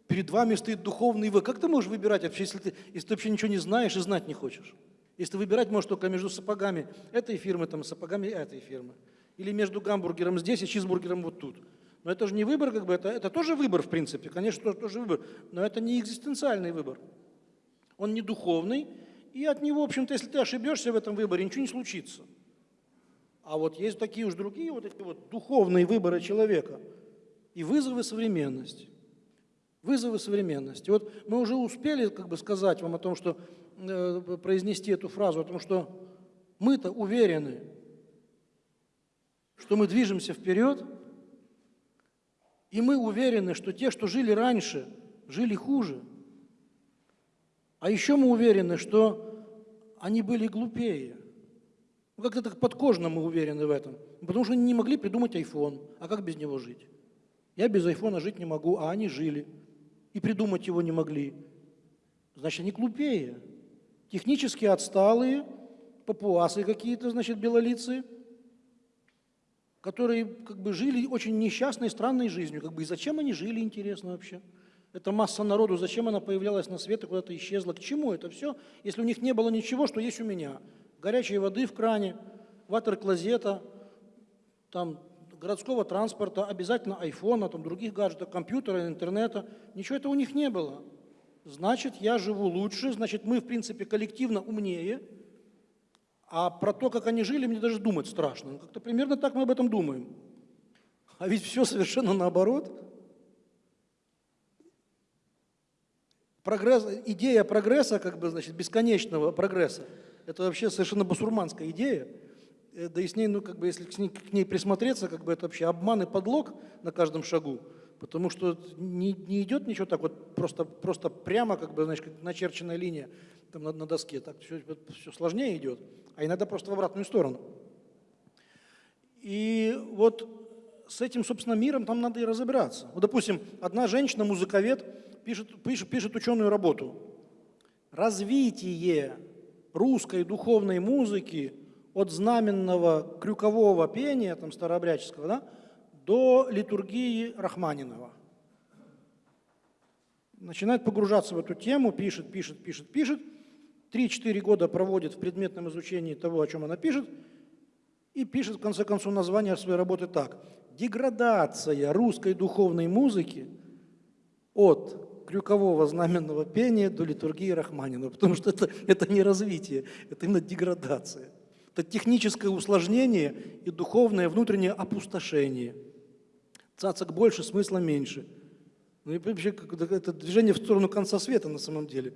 Перед вами стоит духовный выбор. Как ты можешь выбирать вообще, если ты, если ты вообще ничего не знаешь и знать не хочешь? Если ты выбирать можешь только между сапогами этой фирмы, там, сапогами этой фирмы. Или между гамбургером здесь и чизбургером вот тут. Но это же не выбор, как бы, это, это тоже выбор, в принципе, конечно, тоже, тоже выбор, но это не экзистенциальный выбор. Он не духовный, и от него, в общем-то, если ты ошибешься в этом выборе, ничего не случится. А вот есть такие уж другие вот эти вот духовные выборы человека и вызовы современности. Вызовы современности. Вот мы уже успели как бы сказать вам о том, что э, произнести эту фразу, о том, что мы-то уверены, что мы движемся вперед, и мы уверены, что те, что жили раньше, жили хуже. А еще мы уверены, что они были глупее. Ну, как-то так подкожно мы уверены в этом. Потому что они не могли придумать iPhone. А как без него жить? Я без айфона жить не могу, а они жили. И придумать его не могли. Значит, они глупее. Технически отсталые, папуасы какие-то, значит, белолицые, которые как бы жили очень несчастной, странной жизнью. Как бы и зачем они жили, интересно вообще? Эта масса народу, зачем она появлялась на свет и куда-то исчезла? К чему это все, если у них не было ничего, что есть у меня? Горячей воды в кране, ватер-клозета, там, городского транспорта, обязательно айфона, там, других гаджетов, компьютера, интернета. Ничего этого у них не было. Значит, я живу лучше, значит, мы, в принципе, коллективно умнее. А про то, как они жили, мне даже думать страшно. Ну, как-то примерно так мы об этом думаем. А ведь все совершенно наоборот. Прогресс, идея прогресса, как бы, значит, бесконечного прогресса, это вообще совершенно басурманская идея. Э, Да и с ней, ну, как бы, если к ней, к ней присмотреться, как бы это вообще обман и подлог на каждом шагу. Потому что не, не идет ничего так вот просто, просто прямо, как бы, знаешь, как начерченная линия там, на, на доске. Так все, все сложнее идет, а иногда просто в обратную сторону. И вот с этим, собственно, миром там надо и разобраться. Вот, допустим, одна женщина, музыковед, пишет, пишет, пишет ученую работу. Развитие русской духовной музыки от знаменного крюкового пения, там, старообрядческого, да, до литургии Рахманинова. Начинает погружаться в эту тему, пишет, пишет, пишет, пишет. Три-четыре года проводит в предметном изучении того, о чем она пишет, и пишет, в конце концов, название своей работы так. «Деградация русской духовной музыки от крюкового знаменного пения до литургии Рахманинова». Потому что это, это не развитие, это именно деградация. Это техническое усложнение и духовное внутреннее опустошение. Цацок больше, смысла меньше. Ну и вообще это движение в сторону конца света на самом деле.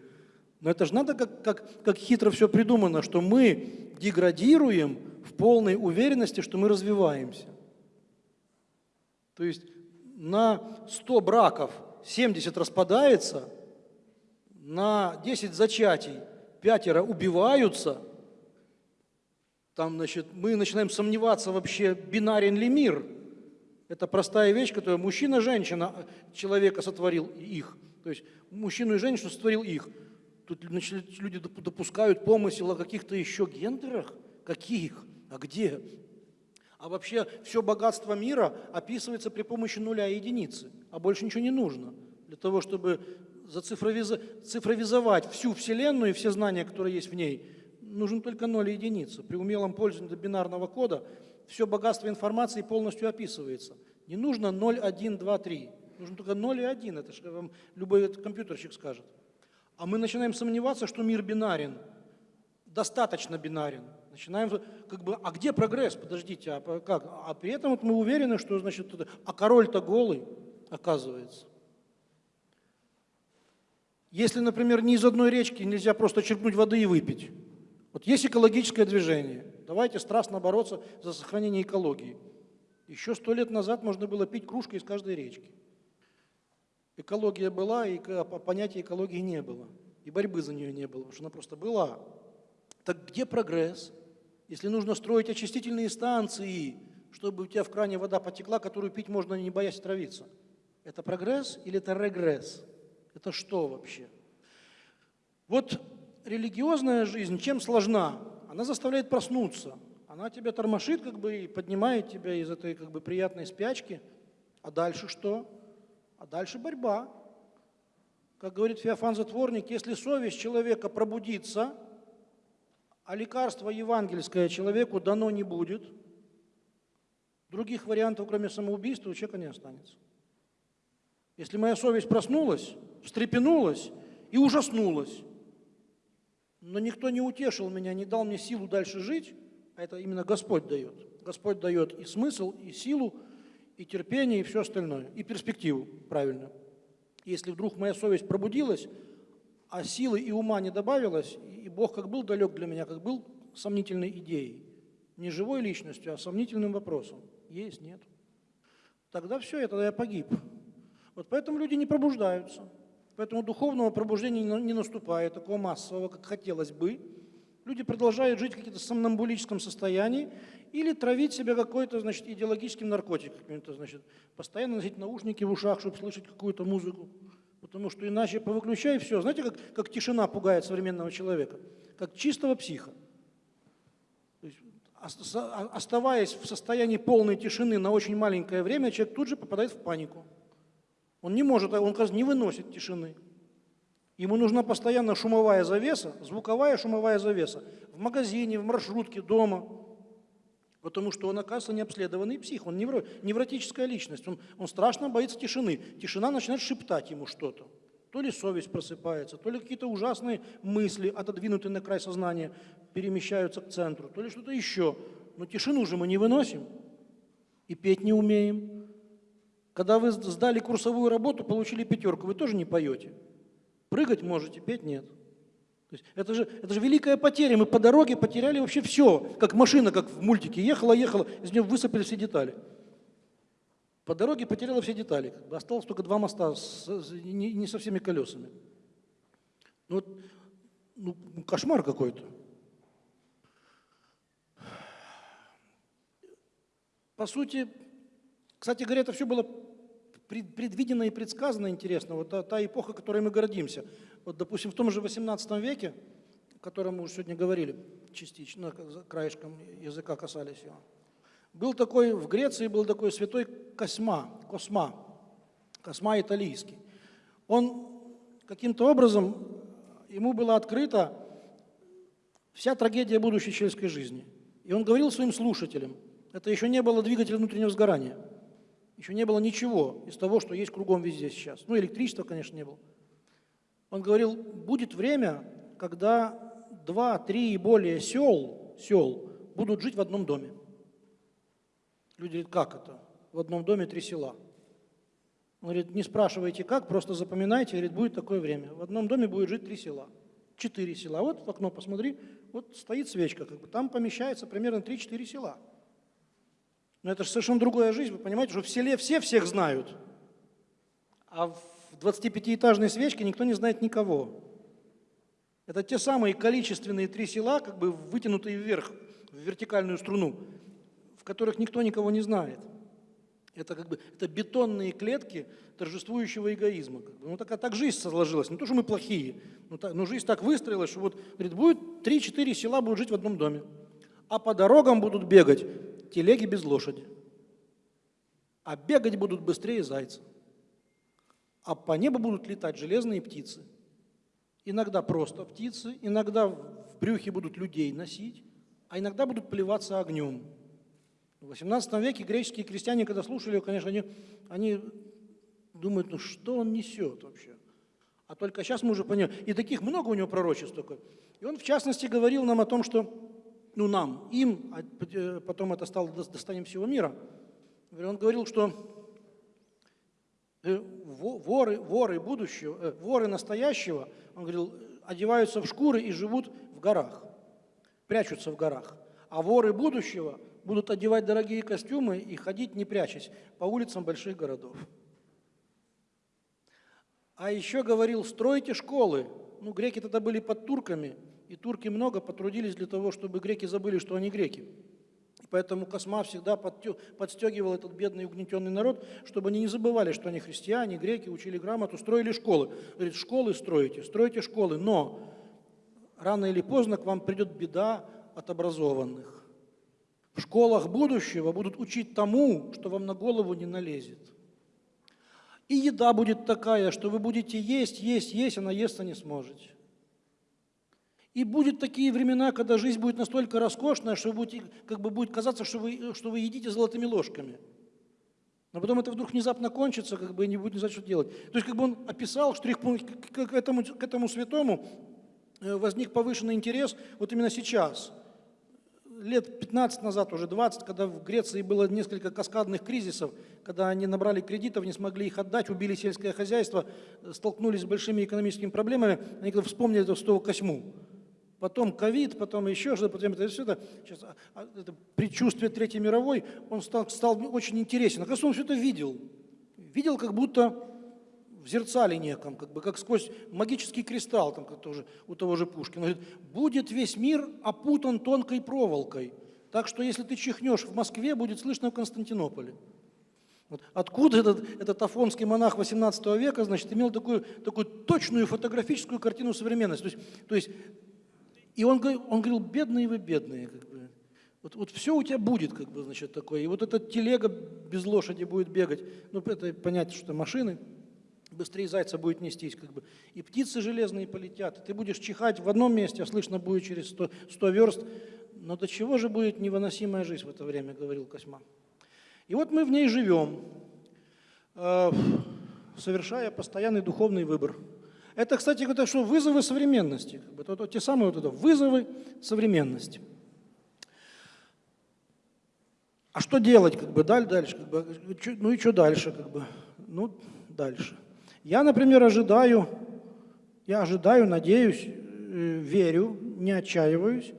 Но это же надо, как, как, как хитро все придумано, что мы деградируем в полной уверенности, что мы развиваемся. То есть на 100 браков 70 распадается, на 10 зачатий пятеро убиваются, там, значит, мы начинаем сомневаться вообще, бинарен ли мир. Это простая вещь, которую мужчина-женщина человека сотворил их. То есть мужчину и женщину сотворил их. Тут значит, люди допускают помысел о каких-то еще гендерах. Каких? А где? А вообще все богатство мира описывается при помощи нуля и единицы, а больше ничего не нужно. Для того, чтобы цифровизовать всю Вселенную и все знания, которые есть в ней, нужен только ноль и единица. При умелом пользовании бинарного кода все богатство информации полностью описывается. Не нужно 0, 1, 2, 3. Нужно только 0 и 1, это же вам любой компьютерщик скажет. А мы начинаем сомневаться, что мир бинарен, достаточно бинарен. Начинаем, как бы, а где прогресс? Подождите, а как? А при этом вот мы уверены, что, значит, а король-то голый, оказывается. Если, например, ни из одной речки нельзя просто черпнуть воды и выпить. Вот есть экологическое движение. Давайте страстно бороться за сохранение экологии. Еще сто лет назад можно было пить кружкой из каждой речки. Экология была, и понятия экологии не было. И борьбы за нее не было, потому что она просто была. Так где прогресс? Если нужно строить очистительные станции, чтобы у тебя в кране вода потекла, которую пить можно, не боясь травиться. Это прогресс или это регресс? Это что вообще? Вот религиозная жизнь чем сложна? Она заставляет проснуться. Она тебя тормошит как бы и поднимает тебя из этой как бы приятной спячки. А дальше что? А дальше борьба. Как говорит Феофан Затворник, если совесть человека пробудится, а лекарство евангельское человеку дано не будет, других вариантов, кроме самоубийства, у человека не останется. Если моя совесть проснулась, встрепенулась и ужаснулась, но никто не утешил меня, не дал мне силу дальше жить, а это именно Господь дает. Господь дает и смысл, и силу, и терпение, и все остальное, и перспективу, правильно. Если вдруг моя совесть пробудилась, а силы и ума не добавилось, и Бог как был далек для меня, как был сомнительной идеей, не живой личностью, а сомнительным вопросом. Есть, нет. Тогда все, я тогда я погиб. Вот поэтому люди не пробуждаются. Поэтому духовного пробуждения не наступает, такого массового, как хотелось бы. Люди продолжают жить в каком-то сомнамбулическом состоянии или травить себя какой-то, значит, идеологическим наркотиком, значит, постоянно носить наушники в ушах, чтобы слышать какую-то музыку. Потому что иначе повыключай все. Знаете, как, как тишина пугает современного человека? Как чистого психа. То есть, ос- оставаясь в состоянии полной тишины на очень маленькое время, человек тут же попадает в панику. Он не может, он, не выносит тишины. Ему нужна постоянно шумовая завеса, звуковая шумовая завеса. В магазине, в маршрутке, дома. Потому что он, оказывается, необследованный псих, он невро- невротическая личность, он, он страшно боится тишины. Тишина начинает шептать ему что-то. То ли совесть просыпается, то ли какие-то ужасные мысли, отодвинутые на край сознания, перемещаются к центру, то ли что-то еще. Но тишину же мы не выносим и петь не умеем. Когда вы сдали курсовую работу, получили пятерку, вы тоже не поете. Прыгать можете, петь нет. То есть это, же, это же великая потеря. Мы по дороге потеряли вообще все. Как машина, как в мультике. Ехала, ехала, из нее высыпали все детали. По дороге потеряла все детали. Осталось только два моста с, с- не, не со всеми колесами. Ну, вот, ну, кошмар какой-то. По сути, кстати говоря, это все было пред- предвидено и предсказано, интересно. Вот та, та эпоха, которой мы гордимся. Вот, допустим, в том же 18 веке, о котором мы уже сегодня говорили, частично, за краешком языка касались его, был такой, в Греции был такой святой Косма, Косма, Косма италийский. Он каким-то образом, ему было открыто вся трагедия будущей человеческой жизни. И он говорил своим слушателям, это еще не было двигателя внутреннего сгорания, еще не было ничего из того, что есть кругом везде сейчас. Ну, электричества, конечно, не было. Он говорил, будет время, когда два, три и более сел, сел будут жить в одном доме. Люди говорят, как это? В одном доме три села. Он говорит, не спрашивайте как, просто запоминайте, говорит, будет такое время. В одном доме будет жить три села, четыре села. Вот в окно посмотри, вот стоит свечка, как бы, там помещается примерно 3-4 села. Но это же совершенно другая жизнь, вы понимаете, что в селе все всех знают, а в 25-этажной свечке никто не знает никого. Это те самые количественные три села, как бы вытянутые вверх, в вертикальную струну, в которых никто никого не знает. Это как бы это бетонные клетки торжествующего эгоизма. Ну так, а так жизнь сложилась. Не то, что мы плохие, но, так, но жизнь так выстроилась, что вот, говорит, будет 3-4 села будут жить в одном доме. А по дорогам будут бегать телеги без лошади. А бегать будут быстрее зайца. А по небу будут летать железные птицы. Иногда просто птицы, иногда в брюхе будут людей носить, а иногда будут плеваться огнем. В XVIII веке греческие крестьяне, когда слушали его, конечно, они, они думают, ну что он несет вообще? А только сейчас мы уже понимаем. И таких много у него пророчеств только. И он, в частности, говорил нам о том, что, ну нам, им, а э, потом это стало дос- достоянием всего мира, он говорил, что э, во- воры, воры будущего, э, воры настоящего, он говорил, одеваются в шкуры и живут в горах, прячутся в горах. А воры будущего будут одевать дорогие костюмы и ходить, не прячась, по улицам больших городов. А еще говорил, стройте школы. Ну, греки тогда были под турками, и турки много потрудились для того, чтобы греки забыли, что они греки. И поэтому Косма всегда подстегивал этот бедный угнетенный народ, чтобы они не забывали, что они христиане, греки, учили грамоту, строили школы. Говорит, школы строите, стройте школы, но рано или поздно к вам придет беда от образованных. В школах будущего будут учить тому, что вам на голову не налезет. И еда будет такая, что вы будете есть, есть, есть, а наесться не сможете. И будут такие времена, когда жизнь будет настолько роскошная, что вы будете, как бы будет казаться, что вы, что вы едите золотыми ложками. Но потом это вдруг внезапно кончится, как бы и не будет не знать, что делать. То есть как бы он описал штрих-пункт к, к- этому, к этому святому э, возник повышенный интерес вот именно сейчас. Лет 15 назад, уже 20, когда в Греции было несколько каскадных кризисов, когда они набрали кредитов, не смогли их отдать, убили сельское хозяйство, э, столкнулись с большими экономическими проблемами, они вспомнили эту святого Косьму. Потом ковид, потом еще что-то, потом это все это, сейчас, а, а, это предчувствие Третьей мировой, он стал, стал очень интересен. Оказывается, он все это видел. Видел, как будто в зерцале неком, как бы как сквозь магический кристалл, там, как тоже, у того же Пушкина. Говорит, будет весь мир опутан тонкой проволокой, так что если ты чихнешь в Москве, будет слышно в Константинополе. Вот откуда этот, этот афонский монах XVIII века, значит, имел такую, такую точную фотографическую картину современности. То есть, то есть и он, он говорил, бедные вы, бедные. Как бы. вот, вот все у тебя будет, как бы, значит, такое. И вот эта телега без лошади будет бегать. Ну, это понятно, что машины. Быстрее зайца будет нестись, как бы. И птицы железные полетят. Ты будешь чихать в одном месте, а слышно будет через 100, 100 верст. Но до чего же будет невыносимая жизнь в это время, говорил Косьма. И вот мы в ней живем, э, совершая постоянный духовный выбор. Это, кстати, это что, вызовы современности. как бы, вот те самые вот это, вызовы современности. А что делать, как бы, даль- дальше, как бы, ну и что дальше, как бы, ну, дальше. Я, например, ожидаю, я ожидаю, надеюсь, э, верю, не отчаиваюсь,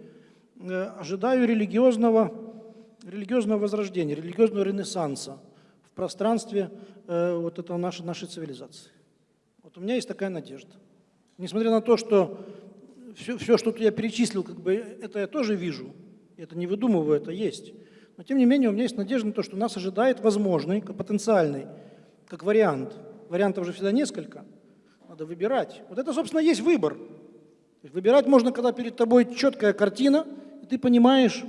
э, ожидаю религиозного, религиозного возрождения, религиозного ренессанса в пространстве э, вот этого нашей, нашей цивилизации. Вот у меня есть такая надежда. Несмотря на то, что все, все, что я перечислил, как бы, это я тоже вижу, это не выдумываю, это есть. Но тем не менее у меня есть надежда на то, что нас ожидает возможный, потенциальный, как вариант. Вариантов же всегда несколько. Надо выбирать. Вот это, собственно, есть выбор. Выбирать можно, когда перед тобой четкая картина, и ты понимаешь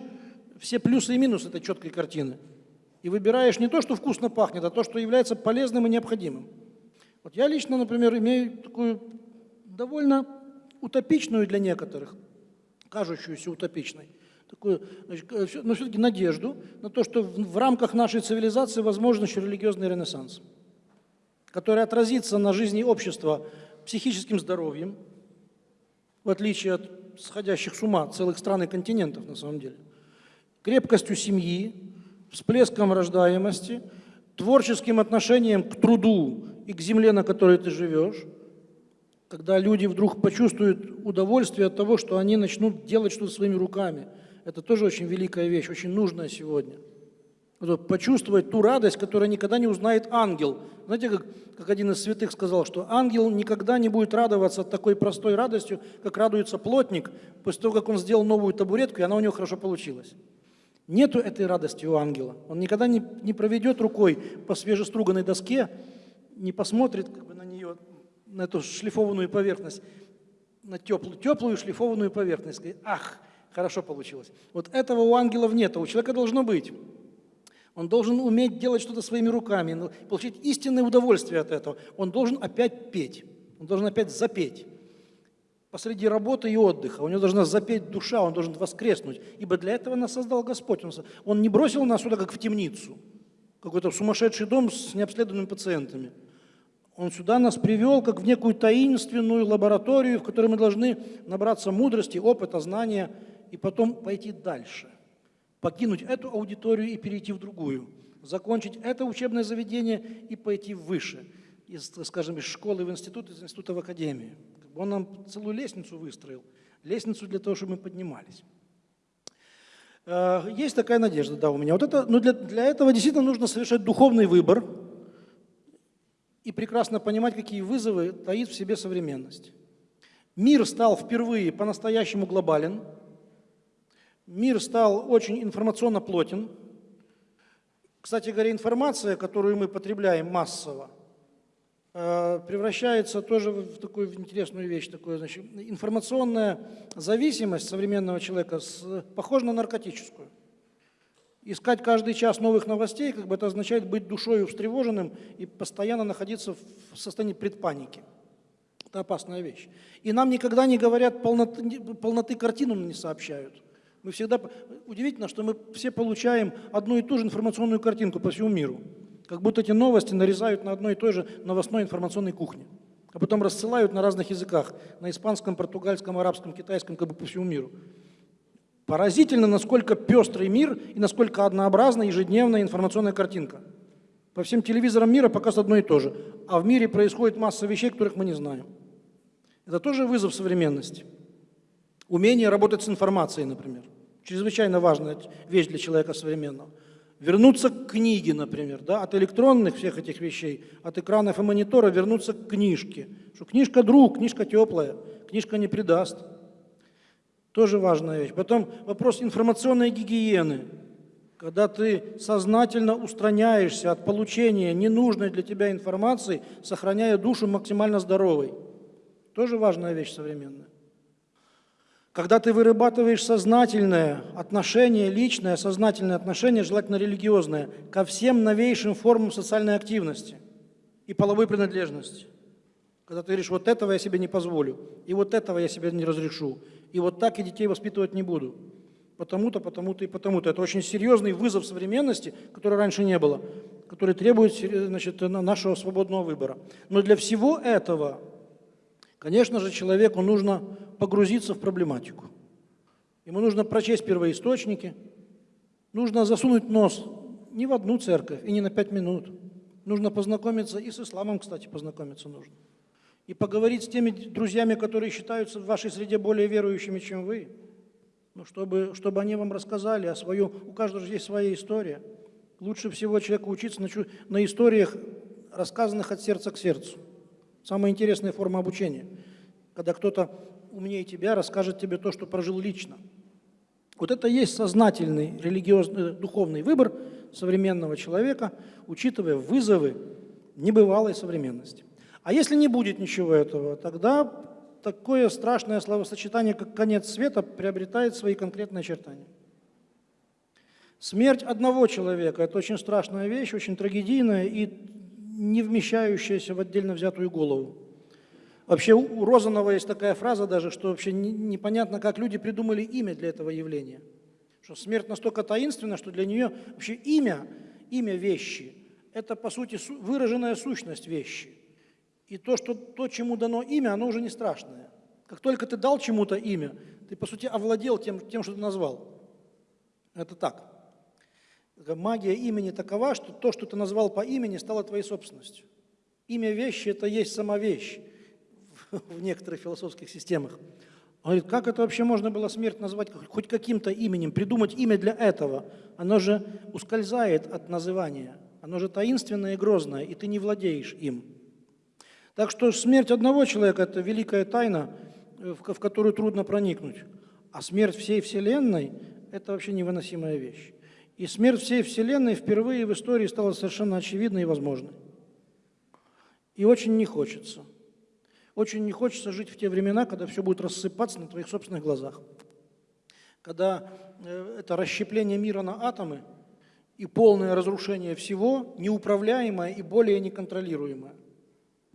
все плюсы и минусы этой четкой картины. И выбираешь не то, что вкусно пахнет, а то, что является полезным и необходимым. Вот я лично, например, имею такую довольно утопичную для некоторых, кажущуюся утопичной, такую, значит, э, но все-таки надежду на то, что в, в рамках нашей цивилизации возможен еще религиозный ренессанс, который отразится на жизни общества психическим здоровьем, в отличие от сходящих с ума целых стран и континентов на самом деле, крепкостью семьи, всплеском рождаемости, творческим отношением к труду и к земле, на которой ты живешь, когда люди вдруг почувствуют удовольствие от того, что они начнут делать что-то своими руками. Это тоже очень великая вещь, очень нужная сегодня. Вот почувствовать ту радость, которую никогда не узнает ангел. Знаете, как, как один из святых сказал, что ангел никогда не будет радоваться такой простой радостью, как радуется плотник после того, как он сделал новую табуретку, и она у него хорошо получилась. Нету этой радости у ангела. Он никогда не, не проведет рукой по свежеструганной доске, не посмотрит как бы, на нее, на эту шлифованную поверхность, на теплую, теплую шлифованную поверхность. Сказать, ах, хорошо получилось. Вот этого у ангелов нет, а у человека должно быть. Он должен уметь делать что-то своими руками, ну, получить истинное удовольствие от этого. Он должен опять петь, он должен опять запеть. Посреди работы и отдыха. У него должна запеть душа, он должен воскреснуть. Ибо для этого нас создал Господь. Он не бросил нас сюда, как в темницу, какой-то сумасшедший дом с необследованными пациентами. Он сюда нас привел, как в некую таинственную лабораторию, в которой мы должны набраться мудрости, опыта, знания и потом пойти дальше. Покинуть эту аудиторию и перейти в другую. Закончить это учебное заведение и пойти выше. Из, скажем, из школы в институт, из института в академию. Он нам целую лестницу выстроил. Лестницу для того, чтобы мы поднимались. Э, Есть такая надежда, да, у меня. Вот это, но для, для этого действительно нужно совершать духовный выбор и прекрасно понимать, какие вызовы таит в себе современность. Мир стал впервые по-настоящему глобален. Мир стал очень информационно плотен. Кстати говоря, информация, которую мы потребляем массово, э, превращается тоже в такую интересную вещь. Такую, значит, информационная зависимость современного человека похожа на наркотическую. Искать каждый час новых новостей, как бы это означает быть душой встревоженным и постоянно находиться в состоянии предпаники. Это опасная вещь. И нам никогда не говорят полноты, полноты картину не сообщают. Мы всегда... Удивительно, что мы все получаем одну и ту же информационную картинку по всему миру. Как будто эти новости нарезают на одной и той же новостной информационной кухне. А потом рассылают на разных языках. На испанском, португальском, арабском, китайском, как бы по всему миру. Поразительно, насколько пестрый мир и насколько однообразна ежедневная информационная картинка. По всем телевизорам мира показывают одно и то же. А в мире происходит масса вещей, которых мы не знаем. Это тоже вызов современности. Умение работать с информацией, например. Чрезвычайно важная вещь для человека современного. Вернуться к книге, например, да, от электронных всех этих вещей, от экранов и монитора вернуться к книжке. Что книжка друг, книжка теплая, книжка не предаст. Тоже важная вещь. Потом вопрос информационной гигиены. Когда ты сознательно устраняешься от получения ненужной для тебя информации, сохраняя душу максимально здоровой. Тоже важная вещь современная. Когда ты вырабатываешь сознательное отношение, личное сознательное отношение, желательно религиозное, ко всем новейшим формам социальной активности и половой принадлежности. Когда ты говоришь, вот этого я себе не позволю, и вот этого я себе не разрешу, и вот так я детей воспитывать не буду. Потому-то, потому-то и потому-то. Это очень серьезный вызов современности, который раньше не было, который требует значит, нашего свободного выбора. Но для всего этого Конечно же, человеку нужно погрузиться в проблематику. Ему нужно прочесть первоисточники, нужно засунуть нос не в одну церковь и не на пять минут. Нужно познакомиться, и с исламом, кстати, познакомиться нужно. И поговорить с теми друзьями, которые считаются в вашей среде более верующими, чем вы. Ну, чтобы, чтобы они вам рассказали о свою... У каждого же есть своя история. Лучше всего человеку учиться на, на историях, рассказанных от сердца к сердцу. Самая интересная форма обучения, когда кто-то умнее тебя расскажет тебе то, что прожил лично. Вот это и есть сознательный религиозный, духовный выбор современного человека, учитывая вызовы небывалой современности. А если не будет ничего этого, тогда такое страшное словосочетание, как конец света, приобретает свои конкретные очертания. Смерть одного человека – это очень страшная вещь, очень трагедийная, и не вмещающаяся в отдельно взятую голову. Вообще у Розанова есть такая фраза даже, что вообще непонятно, как люди придумали имя для этого явления. Что смерть настолько таинственна, что для нее вообще имя, имя вещи, это по сути выраженная сущность вещи. И то, что, то, чему дано имя, оно уже не страшное. Как только ты дал чему-то имя, ты по сути овладел тем, тем, что ты назвал. Это так. Магия имени такова, что то, что ты назвал по имени, стало твоей собственностью. Имя вещи – это есть сама вещь [laughs] в некоторых философских системах. Он говорит, как это вообще можно было смерть назвать хоть каким-то именем, придумать имя для этого? Оно же ускользает от называния, оно же таинственное и грозное, и ты не владеешь им. Так что смерть одного человека – это великая тайна, в которую трудно проникнуть. А смерть всей Вселенной – это вообще невыносимая вещь. И смерть всей Вселенной впервые в истории стала совершенно очевидной и возможной. И очень не хочется. Очень не хочется жить в те времена, когда все будет рассыпаться на твоих собственных глазах. Когда э, это расщепление мира на атомы и полное разрушение всего, неуправляемое и более неконтролируемое,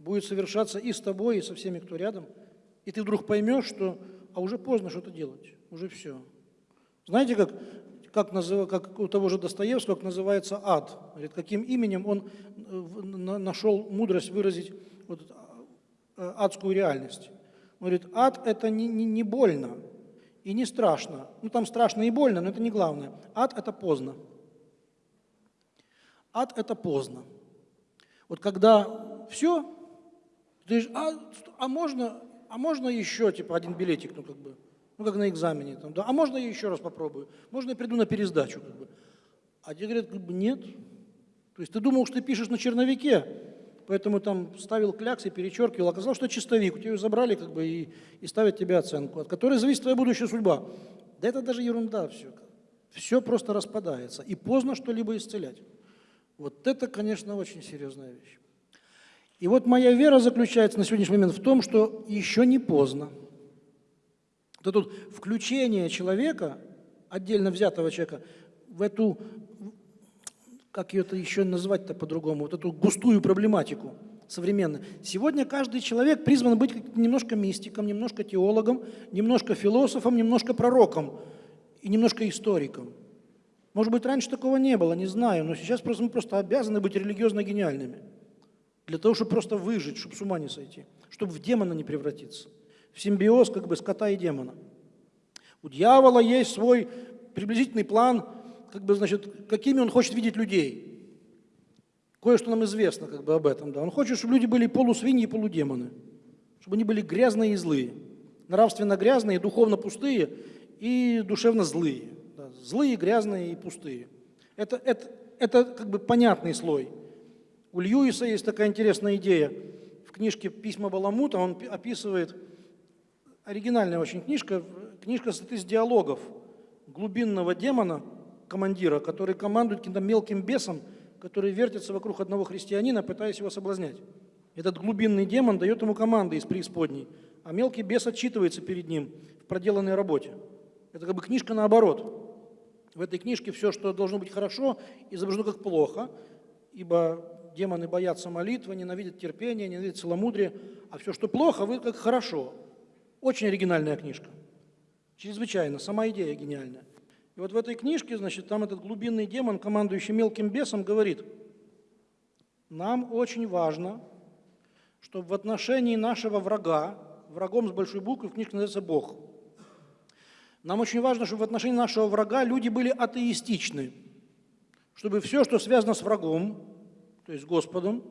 будет совершаться и с тобой, и со всеми, кто рядом. И ты вдруг поймешь, что а уже поздно что-то делать, уже все. Знаете, как как, назыв, как у того же Достоевского, как называется ад. Говорит, каким именем он э, нашел мудрость выразить вот, э, адскую реальность. Он говорит, ад – это не, не, не больно и не страшно. Ну, там страшно и больно, но это не главное. Ад – это поздно. Ад – это поздно. Вот когда все, ты говоришь, а, а, можно, а можно еще, типа, один билетик, ну, как бы, ну, как на экзамене. Там, да, а можно я еще раз попробую? Можно я приду на пересдачу? Как бы? А тебе говорят, как бы, нет. То есть ты думал, что ты пишешь на черновике, поэтому там ставил клякс и перечеркивал. Оказалось, что чистовик. У тебя ее забрали как бы, и, и ставят тебе оценку, от которой зависит твоя будущая судьба. Да это даже ерунда все. Все просто распадается. И поздно что-либо исцелять. Вот это, конечно, очень серьезная вещь. И вот моя вера заключается на сегодняшний момент в том, что еще не поздно. Это вот включение человека, отдельно взятого человека, в эту, как ее это еще назвать-то по-другому, вот эту густую проблематику современную. Сегодня каждый человек призван быть немножко мистиком, немножко теологом, немножко философом, немножко пророком и немножко историком. Может быть, раньше такого не было, не знаю, но сейчас просто, мы просто обязаны быть религиозно гениальными. Для того, чтобы просто выжить, чтобы с ума не сойти, чтобы в демона не превратиться в симбиоз как бы скота и демона. У дьявола есть свой приблизительный план, как бы, значит, какими он хочет видеть людей. Кое-что нам известно как бы об этом. Да. Он хочет, чтобы люди были полусвиньи и полудемоны, чтобы они были грязные и злые, нравственно грязные, духовно пустые и душевно злые. Да. Злые, грязные и пустые. Это, это, это как бы понятный слой. У Льюиса есть такая интересная идея. В книжке «Письма Баламута» он пи- описывает, оригинальная очень книжка, книжка состоит из диалогов глубинного демона, командира, который командует каким-то мелким бесом, который вертится вокруг одного христианина, пытаясь его соблазнять. Этот глубинный демон дает ему команды из преисподней, а мелкий бес отчитывается перед ним в проделанной работе. Это как бы книжка наоборот. В этой книжке все, что должно быть хорошо, изображено как плохо, ибо демоны боятся молитвы, ненавидят терпение, ненавидят целомудрие, а все, что плохо, вы как хорошо. Очень оригинальная книжка. Чрезвычайно, сама идея гениальная. И вот в этой книжке, значит, там этот глубинный демон, командующий мелким бесом, говорит, нам очень важно, чтобы в отношении нашего врага, врагом с большой буквы в книжке называется Бог, нам очень важно, чтобы в отношении нашего врага люди были атеистичны, чтобы все, что связано с врагом, то есть Господом,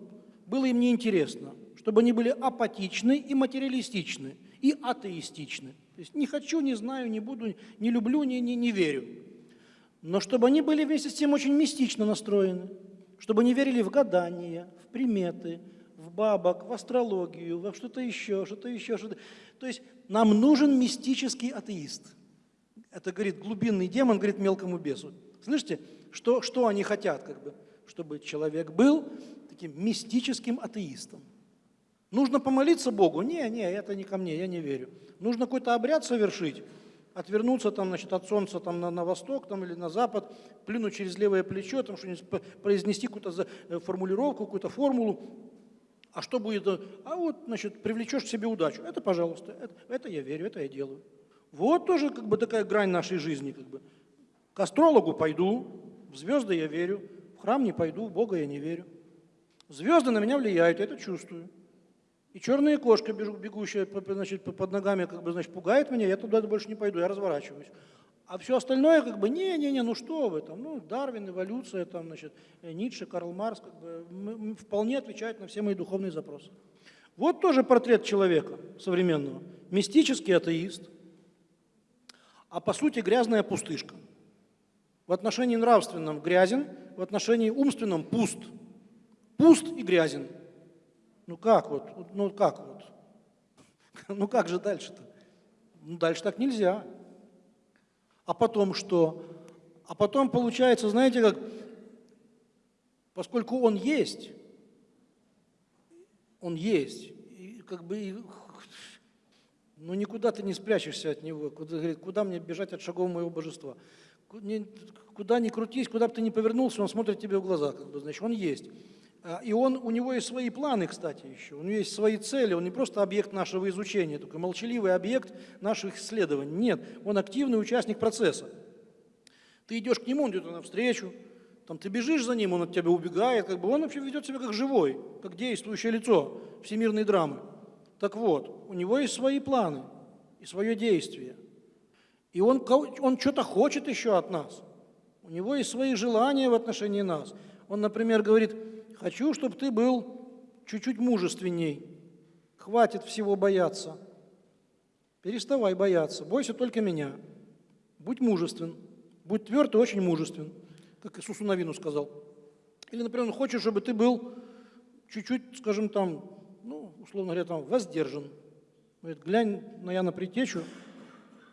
было им неинтересно, чтобы они были апатичны и материалистичны, и атеистичны. То есть не хочу, не знаю, не буду, не люблю, не, не, не верю. Но чтобы они были вместе с тем очень мистично настроены, чтобы они верили в гадания, в приметы, в бабок, в астрологию, во что-то еще, что-то еще, что-то. То есть нам нужен мистический атеист. Это говорит глубинный демон, говорит мелкому бесу. Слышите, что, что они хотят, как бы? Чтобы человек был таким мистическим атеистом. Нужно помолиться Богу? Не, не, это не ко мне, я не верю. Нужно какой-то обряд совершить, отвернуться там, значит, от солнца там, на, на восток там, или на запад, плюнуть через левое плечо, там, п- произнести какую-то э, формулировку, какую-то формулу. А что будет? э, А вот, значит, привлечешь к себе удачу. Это, пожалуйста, это, это я верю, это я делаю. Вот тоже как бы такая грань нашей жизни. Как бы. К астрологу пойду, в звезды я верю, храм не пойду, в Бога я не верю. Звезды на меня влияют, я это чувствую. И черная кошка, бегущая значит, по- под ногами, как бы, значит, пугает меня, я туда больше не пойду, я разворачиваюсь. А все остальное, как бы, не-не-не, ну что вы там, ну, Дарвин, эволюция, там, значит, э, Ницше, Карл Марс, как бы, вполне отвечают на все мои духовные запросы. Вот тоже портрет человека современного. Мистический атеист, а по сути грязная пустышка. В отношении нравственном грязен, в отношении умственном пуст. Пуст и грязен. Ну как вот? Ну как вот? [laughs] Ну как же дальше-то? Ну дальше так нельзя. А потом что? А потом получается, знаете как, поскольку он есть, он есть, и как бы, ну никуда ты не спрячешься от него, куда, говорит, куда мне бежать от шагов моего божества? Куда ни крутись, куда бы ты ни повернулся, он смотрит тебе в глаза, как бы, значит, он есть. А, И он, у него есть свои планы, кстати, еще. У него есть свои цели. Он не просто объект нашего изучения, такой молчаливый объект наших исследований. Нет, он активный участник процесса. Ты идешь к нему, он идет навстречу, там, ты бежишь за ним, он от тебя убегает, как бы он вообще ведет себя как живой, как действующее лицо всемирной драмы. Так вот, у него есть свои планы и свое действие. И он, он что-то хочет еще от нас. У него есть свои желания в отношении нас. Он, например, говорит, хочу, чтобы ты был чуть-чуть мужественней. Хватит всего бояться. Переставай бояться. Бойся только меня. Будь мужествен. Будь тверд и очень мужествен, как Иисусу Навину сказал. Или, например, он хочет, чтобы ты был чуть-чуть, скажем там, ну, условно говоря, там, воздержан. Говорит, глянь на Яна Притечу,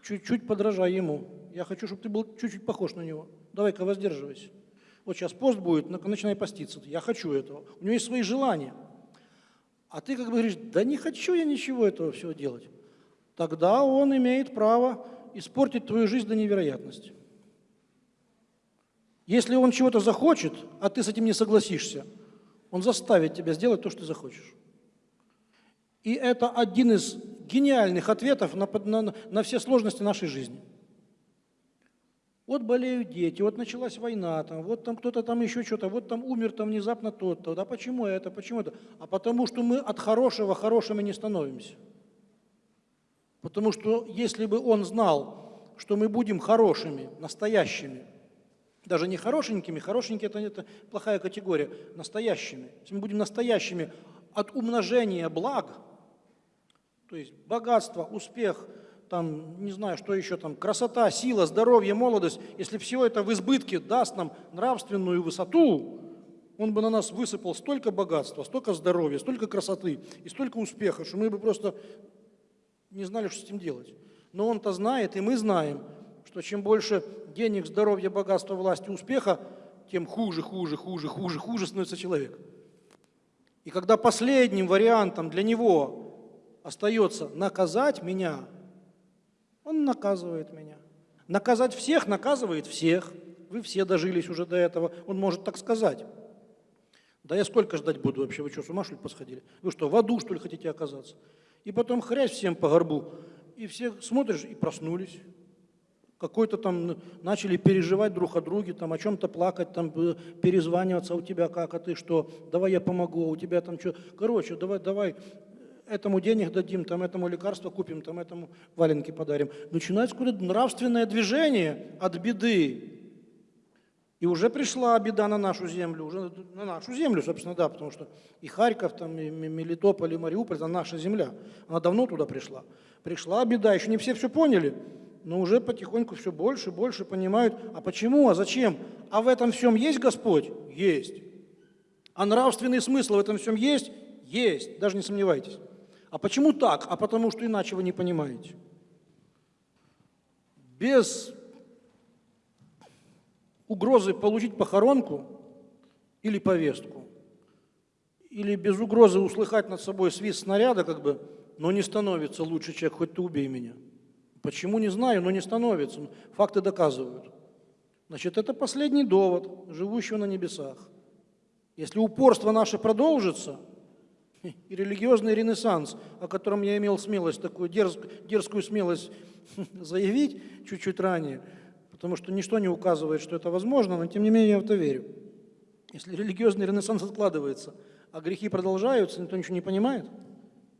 чуть-чуть подражай ему. Я хочу, чтобы ты был чуть-чуть похож на него. Давай-ка воздерживайся. Вот сейчас пост будет, на- начинай поститься. Я хочу этого. У него есть свои желания. А ты как бы говоришь, да не хочу я ничего этого всего делать. Тогда он имеет право испортить твою жизнь до невероятности. Если он чего-то захочет, а ты с этим не согласишься, он заставит тебя сделать то, что ты захочешь. И это один из гениальных ответов на, на- на все сложности нашей жизни. Вот болеют дети, вот началась война, там, вот там кто-то там еще что-то, вот там умер там внезапно тот-то. Да почему это, почему это? А потому что мы от хорошего хорошими не становимся. Потому что если бы он знал, что мы будем хорошими, настоящими, даже не хорошенькими, хорошенькие это, это плохая категория, настоящими. Если мы будем настоящими от умножения благ, то есть богатство, успех, там, не знаю, что еще там, красота, сила, здоровье, молодость, если все это в избытке даст нам нравственную высоту, он бы на нас высыпал столько богатства, столько здоровья, столько красоты и столько успеха, что мы бы просто не знали, что с этим делать. Но он-то знает, и мы знаем, что чем больше денег, здоровья, богатства, власти, успеха, тем хуже, хуже, хуже, хуже, хуже становится человек. И когда последним вариантом для него остается наказать меня, он наказывает меня. Наказать всех наказывает всех. Вы все дожились уже до этого. Он может так сказать. Да я сколько ждать буду вообще? Вы что, с ума что ли посходили? Вы что, в аду что ли хотите оказаться? И потом хрясь всем по горбу. И все смотришь и проснулись. Какой-то там начали переживать друг о друге, там о чем-то плакать, там э, перезваниваться, а у тебя как, а ты что, давай я помогу, а у тебя там что. Короче, давай, давай, этому денег дадим, там этому лекарство купим, там этому валенки подарим. Начинается какое-то нравственное движение от беды. И уже пришла беда на нашу землю, уже на нашу землю, собственно, да, потому что и Харьков, там, и Мелитополь, и Мариуполь, это наша земля. Она давно туда пришла. Пришла беда, еще не все все поняли, но уже потихоньку все больше и больше понимают, а почему, а зачем? А в этом всем есть Господь? Есть. А нравственный смысл в этом всем есть? Есть, даже не сомневайтесь. А почему так? А потому что иначе вы не понимаете. Без угрозы получить похоронку или повестку, или без угрозы услыхать над собой свист снаряда, как бы, но не становится лучше человек, хоть ты убей меня. Почему, не знаю, но не становится. Факты доказывают. Значит, это последний довод живущего на небесах. Если упорство наше продолжится, [laughs] и религиозный ренессанс, о котором я имел смелость, такую дерзкую, дерзкую смелость [laughs] заявить чуть-чуть ранее, потому что ничто не указывает, что это возможно, но тем не менее я в это верю. Если религиозный ренессанс откладывается, а грехи продолжаются, никто ничего не понимает,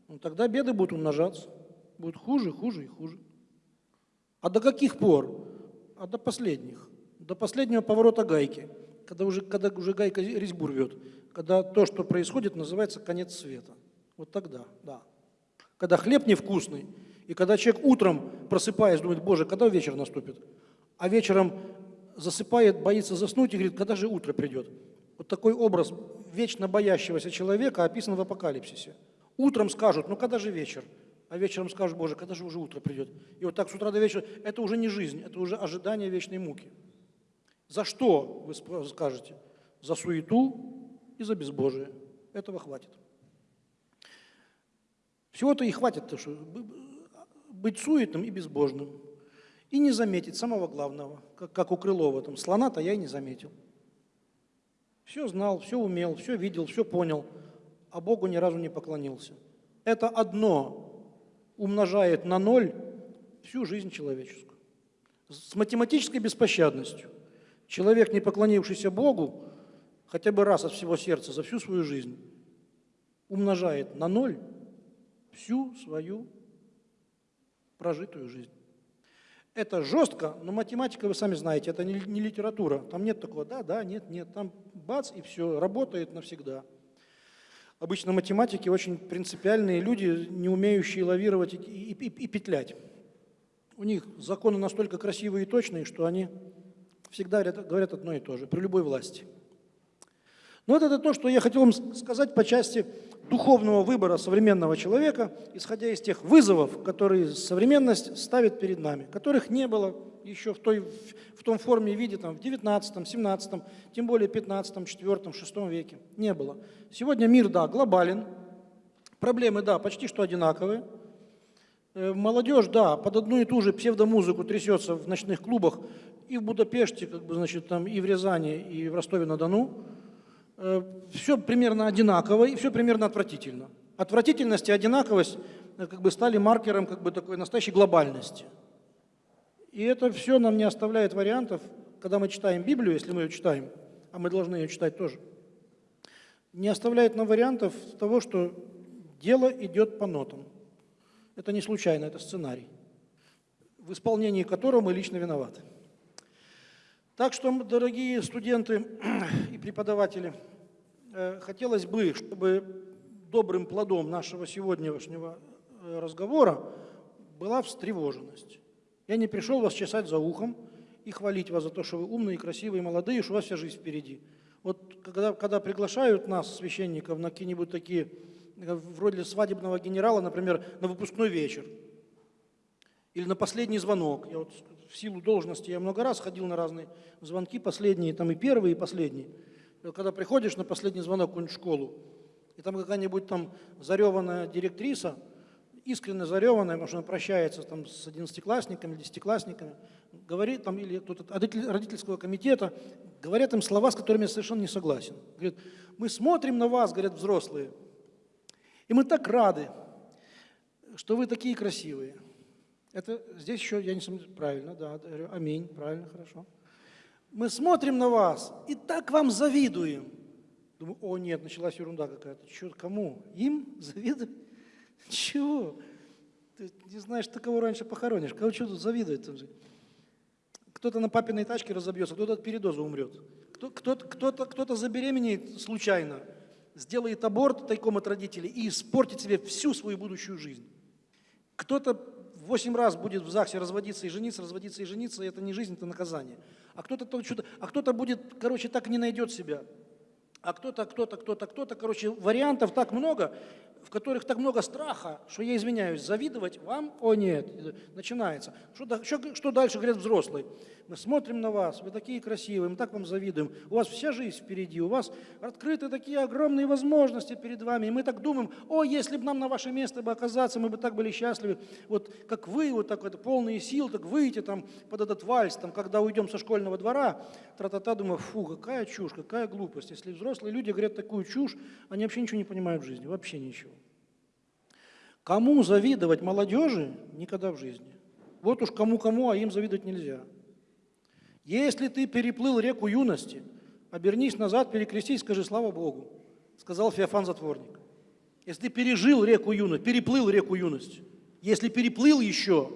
ну, тогда беды будут умножаться, будут хуже, хуже и хуже. А до каких пор? А до последних, до последнего поворота гайки, когда уже, когда уже гайка резьбу рвет, когда то, что происходит, называется конец света. Вот тогда, да. Когда хлеб невкусный, и когда человек утром, просыпаясь, думает, Боже, когда вечер наступит? а вечером засыпает, боится заснуть и говорит, когда же утро придет. Вот такой образ вечно боящегося человека описан в апокалипсисе. Утром скажут, ну когда же вечер? А вечером скажут, Боже, когда же уже утро придет? И вот так с утра до вечера, это уже не жизнь, это уже ожидание вечной муки. За что, вы скажете? За суету и за безбожие. Этого хватит. Всего-то и хватит, то, что быть суетным и безбожным и не заметить самого главного, как, как у Крылова, там, слона-то я и не заметил. Все знал, все умел, все видел, все понял, а Богу ни разу не поклонился. Это одно умножает на ноль всю жизнь человеческую. С математической беспощадностью. Человек, не поклонившийся Богу, хотя бы раз от всего сердца за всю свою жизнь, умножает на ноль всю свою прожитую жизнь. Это жестко, но математика, вы сами знаете, это не, не литература. Там нет такого да, да, нет, нет. Там бац, и все, работает навсегда. Обычно математики очень принципиальные люди, не умеющие лавировать и, и, и, и петлять. У них законы настолько красивые и точные, что они всегда говорят одно и то же, при любой власти. Но вот это то, что я хотел вам сказать по части духовного выбора современного человека, исходя из тех вызовов, которые современность ставит перед нами, которых не было еще в, той, в том форме и виде там, в 19, 17, тем более 15, 4, 6 веке. Не было. Сегодня мир, да, глобален, проблемы, да, почти что одинаковые. Э, молодежь, да, под одну и ту же псевдомузыку трясется в ночных клубах и в Будапеште, как бы, значит, там, и в Рязани, и в Ростове-на-Дону. Э, все примерно одинаково и все примерно отвратительно. Отвратительность и одинаковость э, как бы стали маркером как бы такой настоящей глобальности. И это все нам не оставляет вариантов, когда мы читаем Библию, если мы ее читаем, а мы должны ее читать тоже, не оставляет нам вариантов того, что дело идет по нотам. Это не случайно, это сценарий, в исполнении которого мы лично виноваты. Так что, дорогие студенты [clears throat] и преподаватели, э, хотелось бы, чтобы добрым плодом нашего сегодняшнего э, разговора была встревоженность. Я не пришел вас чесать за ухом и хвалить вас за то, что вы умные, красивые, молодые, что у вас вся жизнь впереди. Вот когда, когда приглашают нас, священников, на какие-нибудь такие, э, вроде свадебного генерала, например, на выпускной вечер, или на последний звонок. Я вот в силу должности я много раз ходил на разные звонки, последние, там и первые, и последние. Вот Когда приходишь на последний звонок в какую-нибудь школу, и там какая-нибудь там зареванная директриса, искренне зареванная, потому что она прощается там с одиннадцатиклассниками, десятиклассниками, говорит там, или кто-то от родитель- родительского комитета, говорят им слова, с которыми я совершенно не согласен. Говорит, мы смотрим на вас, говорят взрослые, и мы так рады, что вы такие красивые. Это здесь еще, я не сомневаюсь, правильно, да, говорю, аминь, правильно, хорошо. Мы смотрим на вас и так вам завидуем. Думаю, о нет, началась ерунда какая-то. Чё, кому? Им завидовать? [laughs] Чего? Ты не знаешь, ты кого раньше похоронишь. Кого что тут же? Кто-то на папиной тачке разобьется, кто-то от передоза умрет. Кто- Кто-то, кто-то, кто-то забеременеет случайно, сделает аборт тайком от родителей и испортит себе всю свою будущую жизнь. Кто-то восемь раз будет в ЗАГСе разводиться и жениться, разводиться и жениться, и это не жизнь, это наказание. А кто-то, а кто-то будет, короче, так не найдет себя. А кто-то, кто-то, кто-то, кто-то, короче, вариантов так много, в которых так много страха, что я извиняюсь, завидовать вам, о нет, начинается. Что, что, что дальше говорят взрослые? Мы смотрим на вас, вы такие красивые, мы так вам завидуем, у вас вся жизнь впереди, у вас открыты такие огромные возможности перед вами, и мы так думаем, о, если бы нам на ваше место бы оказаться, мы бы так были счастливы, вот как вы, вот так вот, полные сил, так выйти там под этот вальс, там, когда уйдем со школьного двора, тра-та-та, думаю, фу, какая чушь, какая глупость. Если взрослые люди говорят такую чушь, они вообще ничего не понимают в жизни, вообще ничего. Кому завидовать молодежи? Никогда в жизни. Вот уж кому-кому, а им завидовать нельзя. Если ты переплыл реку юности, обернись назад, перекрестись, скажи «Слава Богу», сказал Феофан Затворник. Если ты пережил реку юности, переплыл реку юности, если переплыл еще,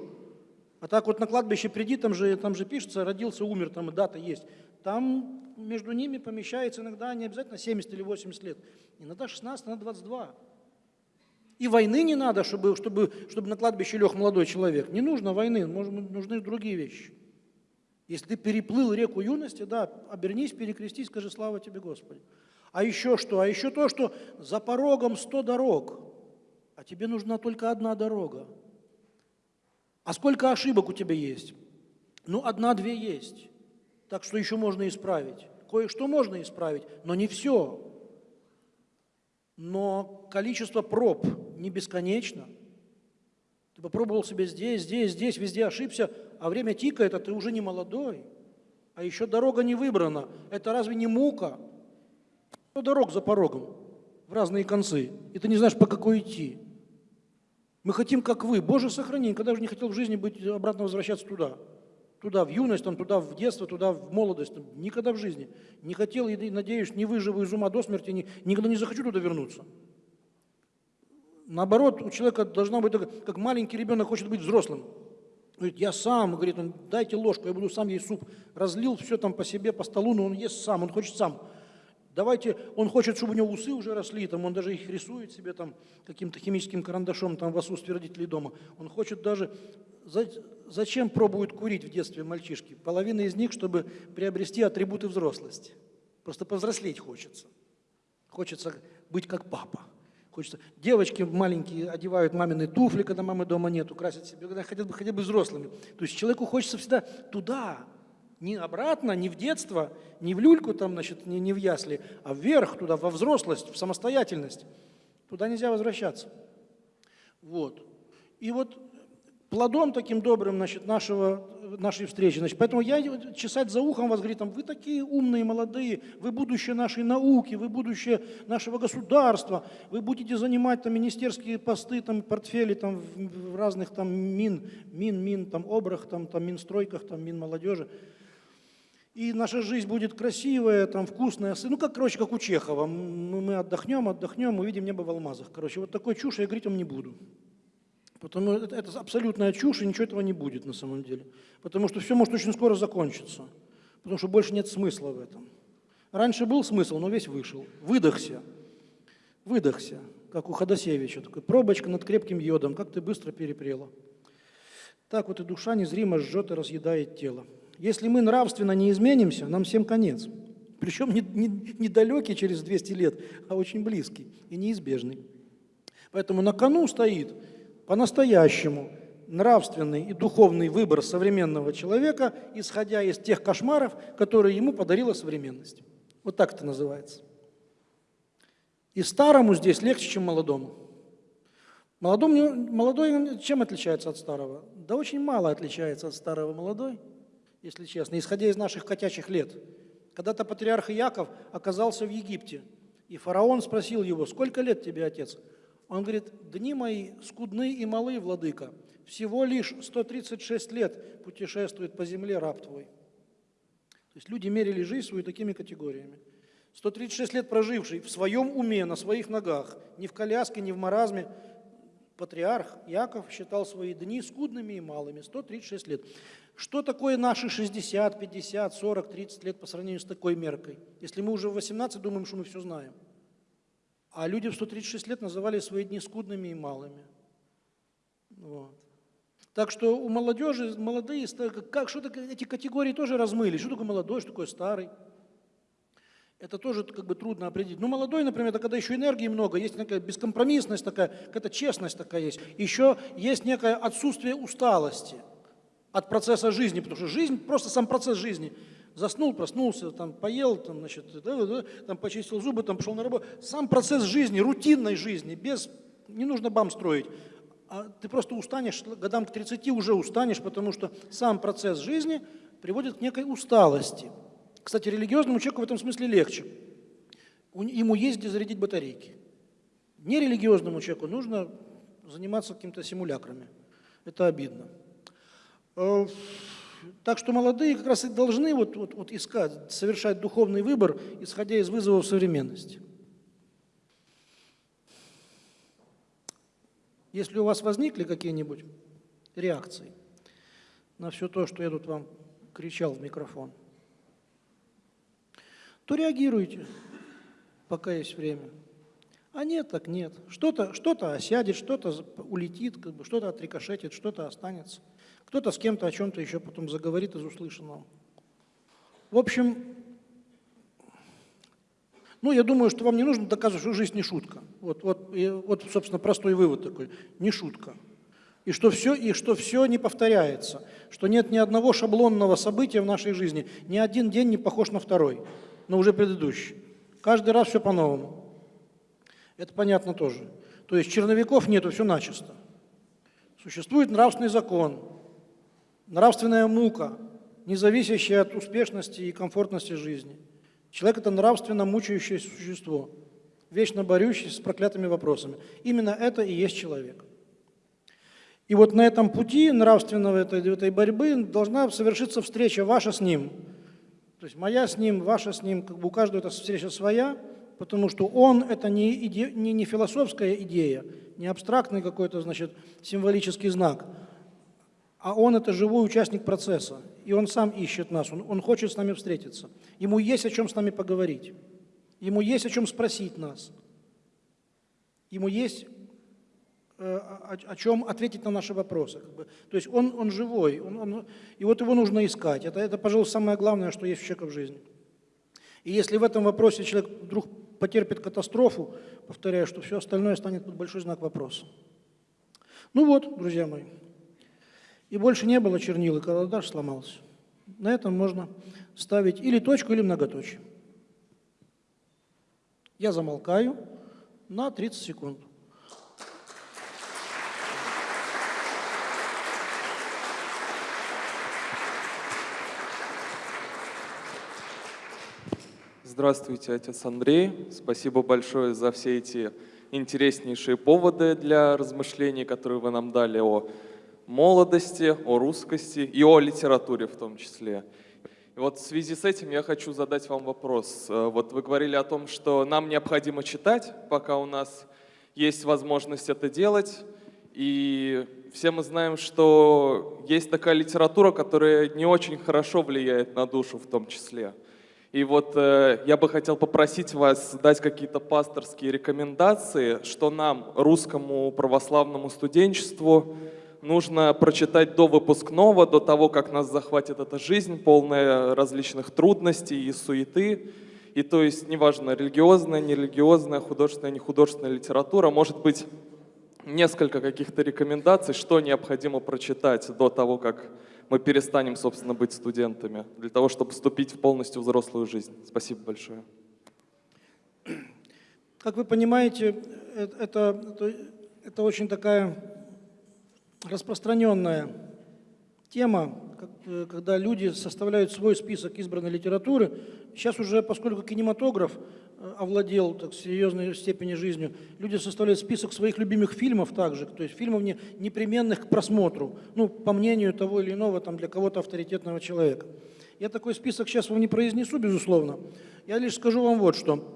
а так вот на кладбище приди, там же, там же пишется, родился, умер, там и дата есть. Там между ними помещается иногда не обязательно 70 или 80 лет, иногда 16, иногда 22. И войны не надо, чтобы, чтобы, чтобы на кладбище лег молодой человек. Не нужно войны, нужны другие вещи. Если ты переплыл реку юности, да, обернись, перекрестись, скажи «Слава тебе, Господи». А еще что? А еще то, что за порогом сто дорог, а тебе нужна только одна дорога. А сколько ошибок у тебя есть? Ну, одна-две есть. Так что еще можно исправить. Кое-что можно исправить, но не все. Но количество проб не бесконечно. Ты попробовал себе здесь, здесь, здесь, везде ошибся, а время тикает, а ты уже не молодой. А еще дорога не выбрана. Это разве не мука? Ну, дорог за порогом в разные концы, и ты не знаешь, по какой идти. Мы хотим, как вы. Боже, сохрани, когда же не хотел в жизни быть, обратно возвращаться туда. Туда, в юность, там, туда, в детство, туда, в молодость. Там, никогда в жизни. Не хотел и, надеюсь, не выживу из ума до смерти, ни- никогда не захочу туда вернуться. Наоборот, у человека должна быть, как маленький ребенок хочет быть взрослым. Говорит, я сам, говорит он, дайте ложку, я буду сам есть суп. Разлил все там по себе, по столу, но он ест сам, он хочет сам. Давайте, он хочет, чтобы у него усы уже росли, там, он даже их рисует себе там каким-то химическим карандашом там в отсутствие родителей дома. Он хочет даже, за- зачем пробуют курить в детстве мальчишки? Половина из них, чтобы приобрести атрибуты взрослости. Просто повзрослеть хочется. Хочется быть как папа. Хочется. Девочки маленькие одевают мамины туфли, когда мамы дома нету, красят себе, когда хотят бы хотя бы взрослыми. То есть человеку хочется всегда туда, не обратно, не в детство, не в люльку там, значит, не, не в ясли, а вверх туда, во взрослость, в самостоятельность. Туда нельзя возвращаться. Вот. И вот плодом таким добрым значит, нашего, нашей встречи. Значит, поэтому я чесать за ухом вас, говорит, там, вы такие умные, молодые, вы будущее нашей науки, вы будущее нашего государства, вы будете занимать там министерские посты, там, портфели там, в разных там мин, мин, мин, там, обрах, там, там, минстройках, там, мин молодежи. И наша жизнь будет красивая, там, вкусная. Ну, как, короче, как у Чехова. Мы, мы отдохнем, отдохнем, увидим небо в алмазах. Короче, вот такой чушь я говорить вам не буду. Потому это, это абсолютная чушь, и ничего этого не будет на самом деле. Потому что все может очень скоро закончиться. Потому что больше нет смысла в этом. Раньше был смысл, но весь вышел. Выдохся. Выдохся. Как у Ходосевича. Такой пробочка над крепким йодом. Как ты быстро перепрела. Так вот и душа незримо жжет и разъедает тело. Если мы нравственно не изменимся, нам всем конец. Причем не, не, не через 200 лет, а очень близкий и неизбежный. Поэтому на кону стоит по-настоящему нравственный и духовный выбор современного человека, исходя из тех кошмаров, которые ему подарила современность. Вот так это называется. И старому здесь легче, чем молодому. Молодому, молодой чем отличается от старого? Да очень мало отличается от старого молодой, если честно, исходя из наших котячих лет. Когда-то патриарх Яков оказался в Египте, и фараон спросил его, сколько лет тебе, отец? Он говорит, дни мои скудны и малы, владыка, всего лишь 136 лет путешествует по земле раб твой. То есть люди мерили жизнь свою такими категориями. 136 лет проживший в своем уме, на своих ногах, ни в коляске, ни в маразме, патриарх Яков считал свои дни скудными и малыми, 136 лет. Что такое наши 60, 50, 40, 30 лет по сравнению с такой меркой? Если мы уже в 18 думаем, что мы все знаем. А люди в 136 лет называли свои дни скудными и малыми. Вот. Так что у молодежи, молодые, как, что эти категории тоже размыли. Что такое молодой, что такое старый? Это тоже как бы трудно определить. Ну, молодой, например, это когда еще энергии много, есть некая бескомпромиссность такая, какая-то честность такая есть. Еще есть некое отсутствие усталости от процесса жизни, потому что жизнь, просто сам процесс жизни. Заснул, проснулся, там, поел, там, значит, да, да, там, почистил зубы, там, пошел на работу. Сам процесс жизни, рутинной жизни, без, не нужно бам строить. А ты просто устанешь, годам к 30 уже устанешь, потому что сам процесс жизни приводит к некой усталости. Кстати, религиозному человеку в этом смысле легче. Ему есть где зарядить батарейки. Нерелигиозному человеку нужно заниматься какими-то симулякрами. Это обидно. Так что молодые как раз и должны вот, вот, вот искать, совершать духовный выбор, исходя из вызовов современности. Если у вас возникли какие-нибудь реакции на все то, что я тут вам кричал в микрофон, то реагируйте, пока есть время. А нет, так нет. Что-то что, -то, осядет, что-то улетит, как бы, что-то отрикошетит, что-то останется. Кто-то с кем-то о чем-то еще потом заговорит из услышанного. В общем, ну, я думаю, что вам не нужно доказывать, что жизнь не шутка. Вот, вот, и, вот собственно, простой вывод такой. Не шутка. И что, все, и что все не повторяется. Что нет ни одного шаблонного события в нашей жизни. Ни один день не похож на второй но уже предыдущий. Каждый раз все по-новому. Это понятно тоже. То есть черновиков нету, все начисто. Существует нравственный закон, нравственная мука, не зависящая от успешности и комфортности жизни. Человек – это нравственно мучающееся существо, вечно борющееся с проклятыми вопросами. Именно это и есть человек. И вот на этом пути нравственного этой, этой борьбы должна совершиться встреча ваша с ним – то есть моя с ним, ваша с ним, как бы у каждого эта встреча своя, потому что он – это не, иде, не, не философская идея, не абстрактный какой-то, значит, символический знак, а он – это живой участник процесса, и он сам ищет нас, он, он хочет с нами встретиться. Ему есть о чем с нами поговорить, ему есть о чем спросить нас, ему есть Э, о, о чем ответить на наши вопросы. Как бы. То есть он, он живой, он, он, и вот его нужно искать. Это, это, пожалуй, самое главное, что есть у человека в жизни. И если в этом вопросе человек вдруг потерпит катастрофу, повторяю, что все остальное станет под большой знак вопроса. Ну вот, друзья мои, и больше не было чернил, и карандаш сломался. На этом можно ставить или точку, или многоточие. Я замолкаю на 30 секунд. Здравствуйте, отец Андрей. Спасибо большое за все эти интереснейшие поводы для размышлений, которые вы нам дали о молодости, о русскости и о литературе в том числе. И вот в связи с этим я хочу задать вам вопрос. Э, вот вы говорили о том, что нам необходимо читать, пока у нас есть возможность это делать. И все мы знаем, что есть такая литература, которая не очень хорошо влияет на душу в том числе. И вот э, я бы хотел попросить вас дать какие-то пасторские рекомендации, что нам, русскому православному студенчеству, нужно прочитать до выпускного, до того, как нас захватит эта жизнь, полная различных трудностей и суеты. И то есть, неважно, религиозная, нерелигиозная, художественная, нехудожественная литература, может быть, несколько каких-то рекомендаций, что необходимо прочитать до того, как мы перестанем, собственно, быть студентами, для того, чтобы вступить в полностью взрослую жизнь. Спасибо большое. Как вы понимаете, э- это, это, это очень такая распространенная тема, э, когда люди составляют свой список избранной литературы. Сейчас уже, поскольку кинематограф э, овладел так, серьезной степени жизнью, люди составляют список своих любимых фильмов также, то есть фильмов не, непременных к просмотру, ну, по мнению того или иного, там, для кого-то авторитетного человека. Я такой список сейчас вам не произнесу, безусловно. Я лишь скажу вам вот что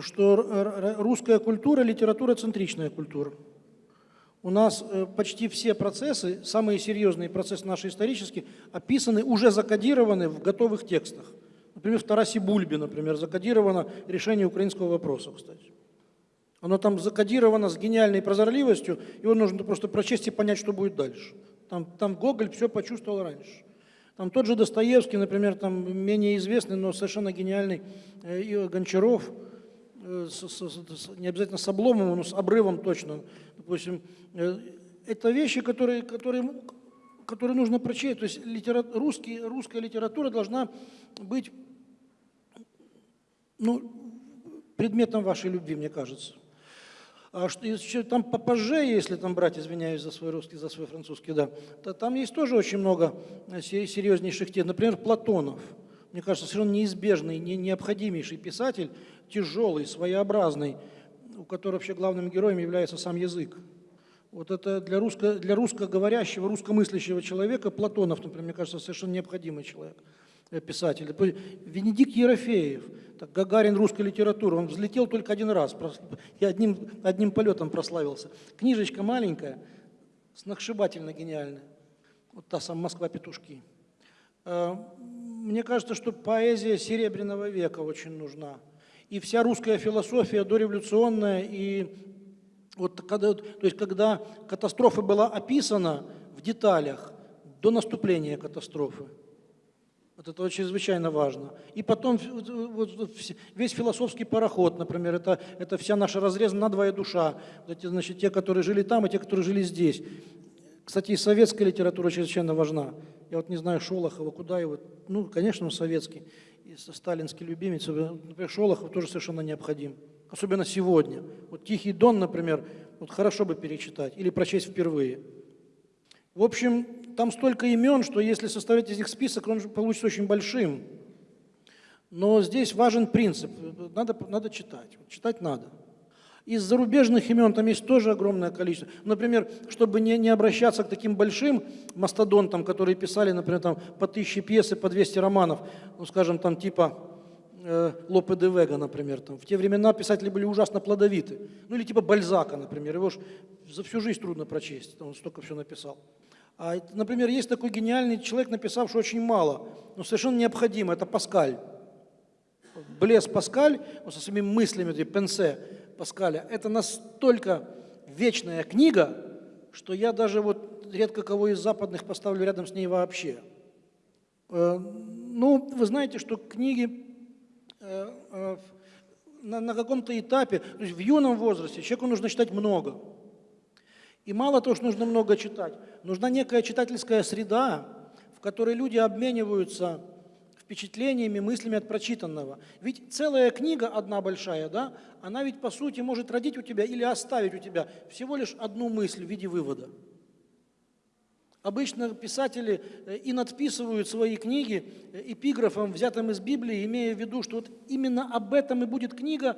что р- р- русская культура – литература-центричная культура. У нас э, почти все процессы, самые серьезные процессы наши исторические, описаны, уже закодированы в готовых текстах. Например, в Тарасе Бульбе, например, закодировано решение украинского вопроса, кстати. Оно там закодировано с гениальной прозорливостью, его нужно просто прочесть и понять, что будет дальше. Там, там Гоголь все почувствовал раньше. Там тот же Достоевский, например, там менее известный, но совершенно гениальный э, и Гончаров, э, с- с- с- не обязательно с обломом, но с обрывом точно. Допустим, э, это вещи, которые, которые, которые нужно прочесть. То есть литера, русский, русская литература должна быть ну, предметом вашей любви, мне кажется. А что еще там попозже, если там брать, извиняюсь за свой русский, за свой французский, да, то там есть тоже очень много э, се- серьезнейших тем. Например, Платонов. Мне кажется, совершенно неизбежный, не, необходимейший писатель, тяжелый, своеобразный, у которого вообще главным героем является сам язык. Вот это для, русско, для русскоговорящего, русскомыслящего человека Платонов, например, мне кажется, совершенно необходимый человек, э, писатель. Венедикт Ерофеев, так, Гагарин русской литературы, он взлетел только один раз и одним, одним полетом прославился. Книжечка маленькая, сногсшибательно гениальная. Вот та самая «Москва-петушки». Э, Мне кажется, что поэзия Серебряного века очень нужна. И вся русская философия дореволюционная, и вот когда, то есть когда катастрофа была описана в деталях до наступления катастрофы. Вот это чрезвычайно важно. И потом вот, весь философский пароход, например, это, это вся наша разрезана на двоя душа. Эти, значит, те, которые жили там, и те, которые жили здесь. Кстати, и советская литература чрезвычайно важна. Я вот не знаю Шолохова, куда его, ну, конечно, он советский, сталинский любимец. Например, Шолохов тоже совершенно необходим. Особенно сегодня. Вот «Тихий дон», например, вот хорошо бы перечитать или прочесть впервые. В общем, там столько имен, что если составить из них список, он получится очень большим. Но здесь важен принцип. Надо, надо читать. Читать надо. Из зарубежных имен там есть тоже огромное количество. Например, чтобы не, не обращаться к таким большим мастодонтам, которые писали, например, там, по тысяче пьес и по 200 романов, ну, скажем, там типа э, Лопе де Вега, например. Там. В те времена писатели были ужасно плодовиты. Ну или типа Бальзака, например. Его ж за всю жизнь трудно прочесть, он столько все написал. А, например, есть такой гениальный человек, написавший очень мало, но совершенно необходимо, это Паскаль. Блес Паскаль, со своими мыслями, пенсе Паскаля, это настолько вечная книга, что я даже вот редко кого из западных поставлю рядом с ней вообще. Э, Ну, вы знаете, что книги э, э, на, каком-то этапе, то есть в юном возрасте человеку нужно читать много. И мало того, что нужно много читать, нужна некая читательская среда, в которой люди обмениваются впечатлениями, мыслями от прочитанного. Ведь целая книга, одна большая, да, она ведь по сути может родить у тебя или оставить у тебя всего лишь одну мысль в виде вывода. Обычно писатели э, и надписывают свои книги э, эпиграфом, взятым из Библии, имея в виду, что вот именно об этом и будет книга,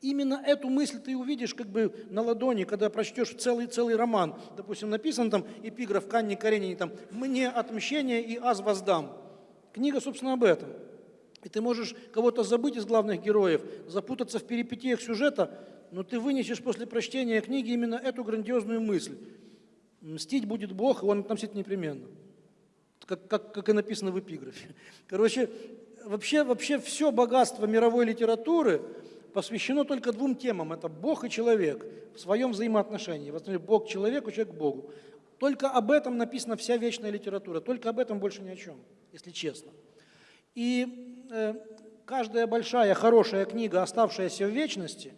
именно эту мысль ты увидишь как бы на ладони, когда прочтешь целый, целый роман. Допустим, написан там эпиграф Канни Каренини, там «Мне отмщение и аз воздам». Книга, собственно, об этом. И ты можешь кого-то забыть из главных героев, запутаться в перипетиях сюжета, но ты вынесешь после прочтения книги именно эту грандиозную мысль. Мстить будет Бог, и он отомстит непременно. Как, как, как и написано в эпиграфе. [laughs] Короче, вообще, вообще все богатство мировой литературы, посвящено только двум темам. Это Бог и человек в своем взаимоотношении. Например, Бог человеку, человек Богу. Только об этом написана вся вечная литература, только об этом больше ни о чем, если честно. И э, каждая большая, хорошая книга, оставшаяся в вечности,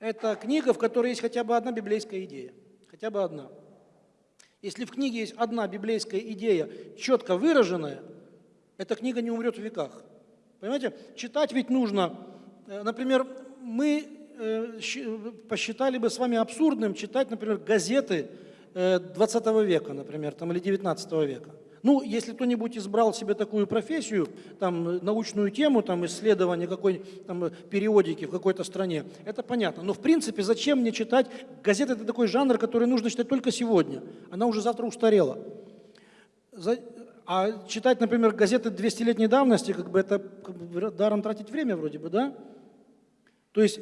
это книга, в которой есть хотя бы одна библейская идея. Хотя бы одна. Если в книге есть одна библейская идея, четко выраженная, эта книга не умрет в веках. Понимаете, читать ведь нужно. Э, Например, мы посчитали бы с вами абсурдным читать, например, газеты э, 20 века, например, там, или 19 века. Ну, если кто-нибудь избрал себе такую профессию, там, э, научную тему, там, исследование какой там, э, периодики в какой-то стране, это понятно. Но, в принципе, зачем мне читать? Газета – это такой жанр, который нужно читать только сегодня. Она уже завтра устарела. А читать, например, газеты 200-летней давности, как бы это как бы даром тратить время вроде бы, да? То есть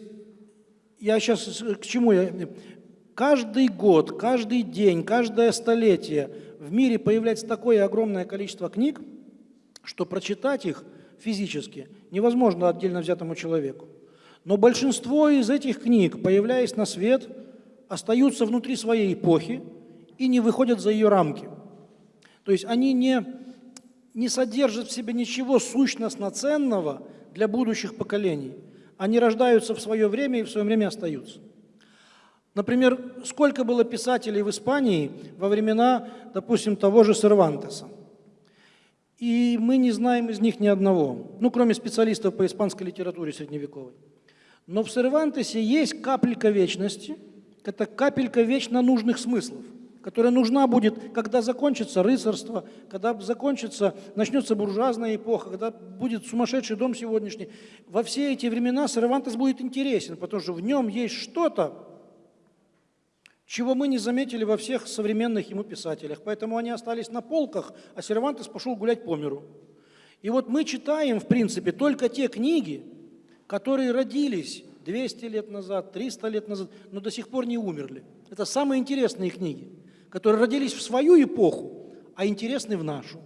я сейчас к чему я? Каждый год, каждый день, каждое столетие в мире появляется такое огромное количество книг, что прочитать их физически невозможно отдельно взятому человеку. Но большинство из этих книг, появляясь на свет, остаются внутри своей эпохи и не выходят за ее рамки. То есть они не, не содержат в себе ничего сущностно ценного для будущих поколений. Они рождаются в свое время и в свое время остаются. Например, сколько было писателей в Испании во времена, допустим, того же Сервантеса. И мы не знаем из них ни одного, ну, кроме специалистов по испанской литературе средневековой. Но в Сервантесе есть капелька вечности, это капелька вечно нужных смыслов, которая нужна будет, когда закончится рыцарство, когда закончится, начнется буржуазная эпоха, когда будет сумасшедший дом сегодняшний. Во все эти времена Сервантес будет интересен, потому что в нем есть что-то, чего мы не заметили во всех современных ему писателях. Поэтому они остались на полках, а Сервантес пошел гулять по миру. И вот мы читаем, в принципе, только те книги, которые родились 200 лет назад, 300 лет назад, но до сих пор не умерли. Это самые интересные книги, которые родились в свою эпоху, а интересны в нашу.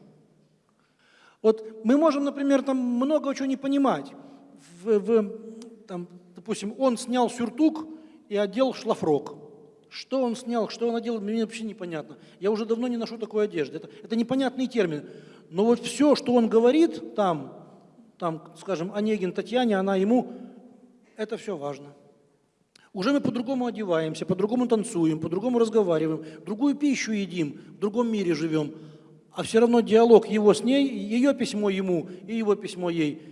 Вот мы можем, например, там много чего не понимать. В, в, там, допустим, он снял сюртук и одел шлафрок. Что он снял, что он одел, мне вообще непонятно. Я уже давно не ношу такой одежды. Это, это непонятный термин. Но вот все, что он говорит там, там, скажем, Онегин Татьяне, она ему, это все важно. Уже мы по-другому одеваемся, по-другому танцуем, по-другому разговариваем, другую пищу едим, в другом мире живем. А все равно диалог его с ней, ее письмо ему и его письмо ей,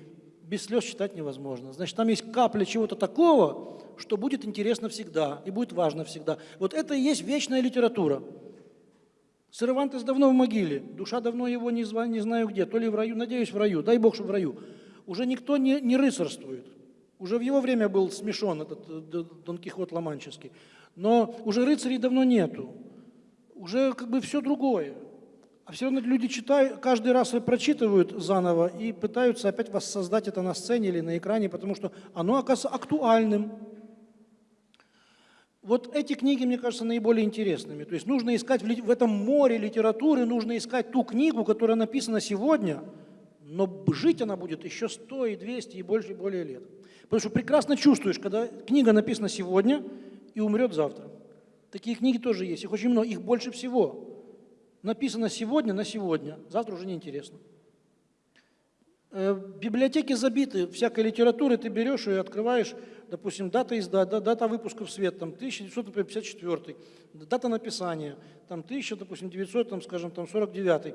без слез читать невозможно. Значит, там есть капля чего-то такого, что будет интересно всегда и будет важно всегда. Вот это и есть вечная литература. Сервантес давно в могиле, душа давно его не, зва- не знаю где, то ли в раю, надеюсь, в раю, дай Бог, что в раю. Уже никто не, не рыцарствует. Уже в его время был смешон этот э, Дон Кихот Ломанческий. Но уже рыцарей давно нету. Уже как бы все другое. А все равно люди читают, каждый раз прочитывают заново и пытаются опять воссоздать это на сцене или на экране, потому что оно оказывается актуальным. Вот эти книги, мне кажется, наиболее интересными. То есть нужно искать в этом море литературы, нужно искать ту книгу, которая написана сегодня, но жить она будет еще 100 и 200 и больше и более лет. Потому что прекрасно чувствуешь, когда книга написана сегодня и умрет завтра. Такие книги тоже есть, их очень много, их больше всего. Написано сегодня на сегодня, завтра уже неинтересно. Э, Библиотеки забиты всякой литературой, ты берешь и открываешь, допустим, дата изда, да- дата выпуска в свет, там 1954, дата написания, там 1000, допустим, 900, там, скажем, там 49.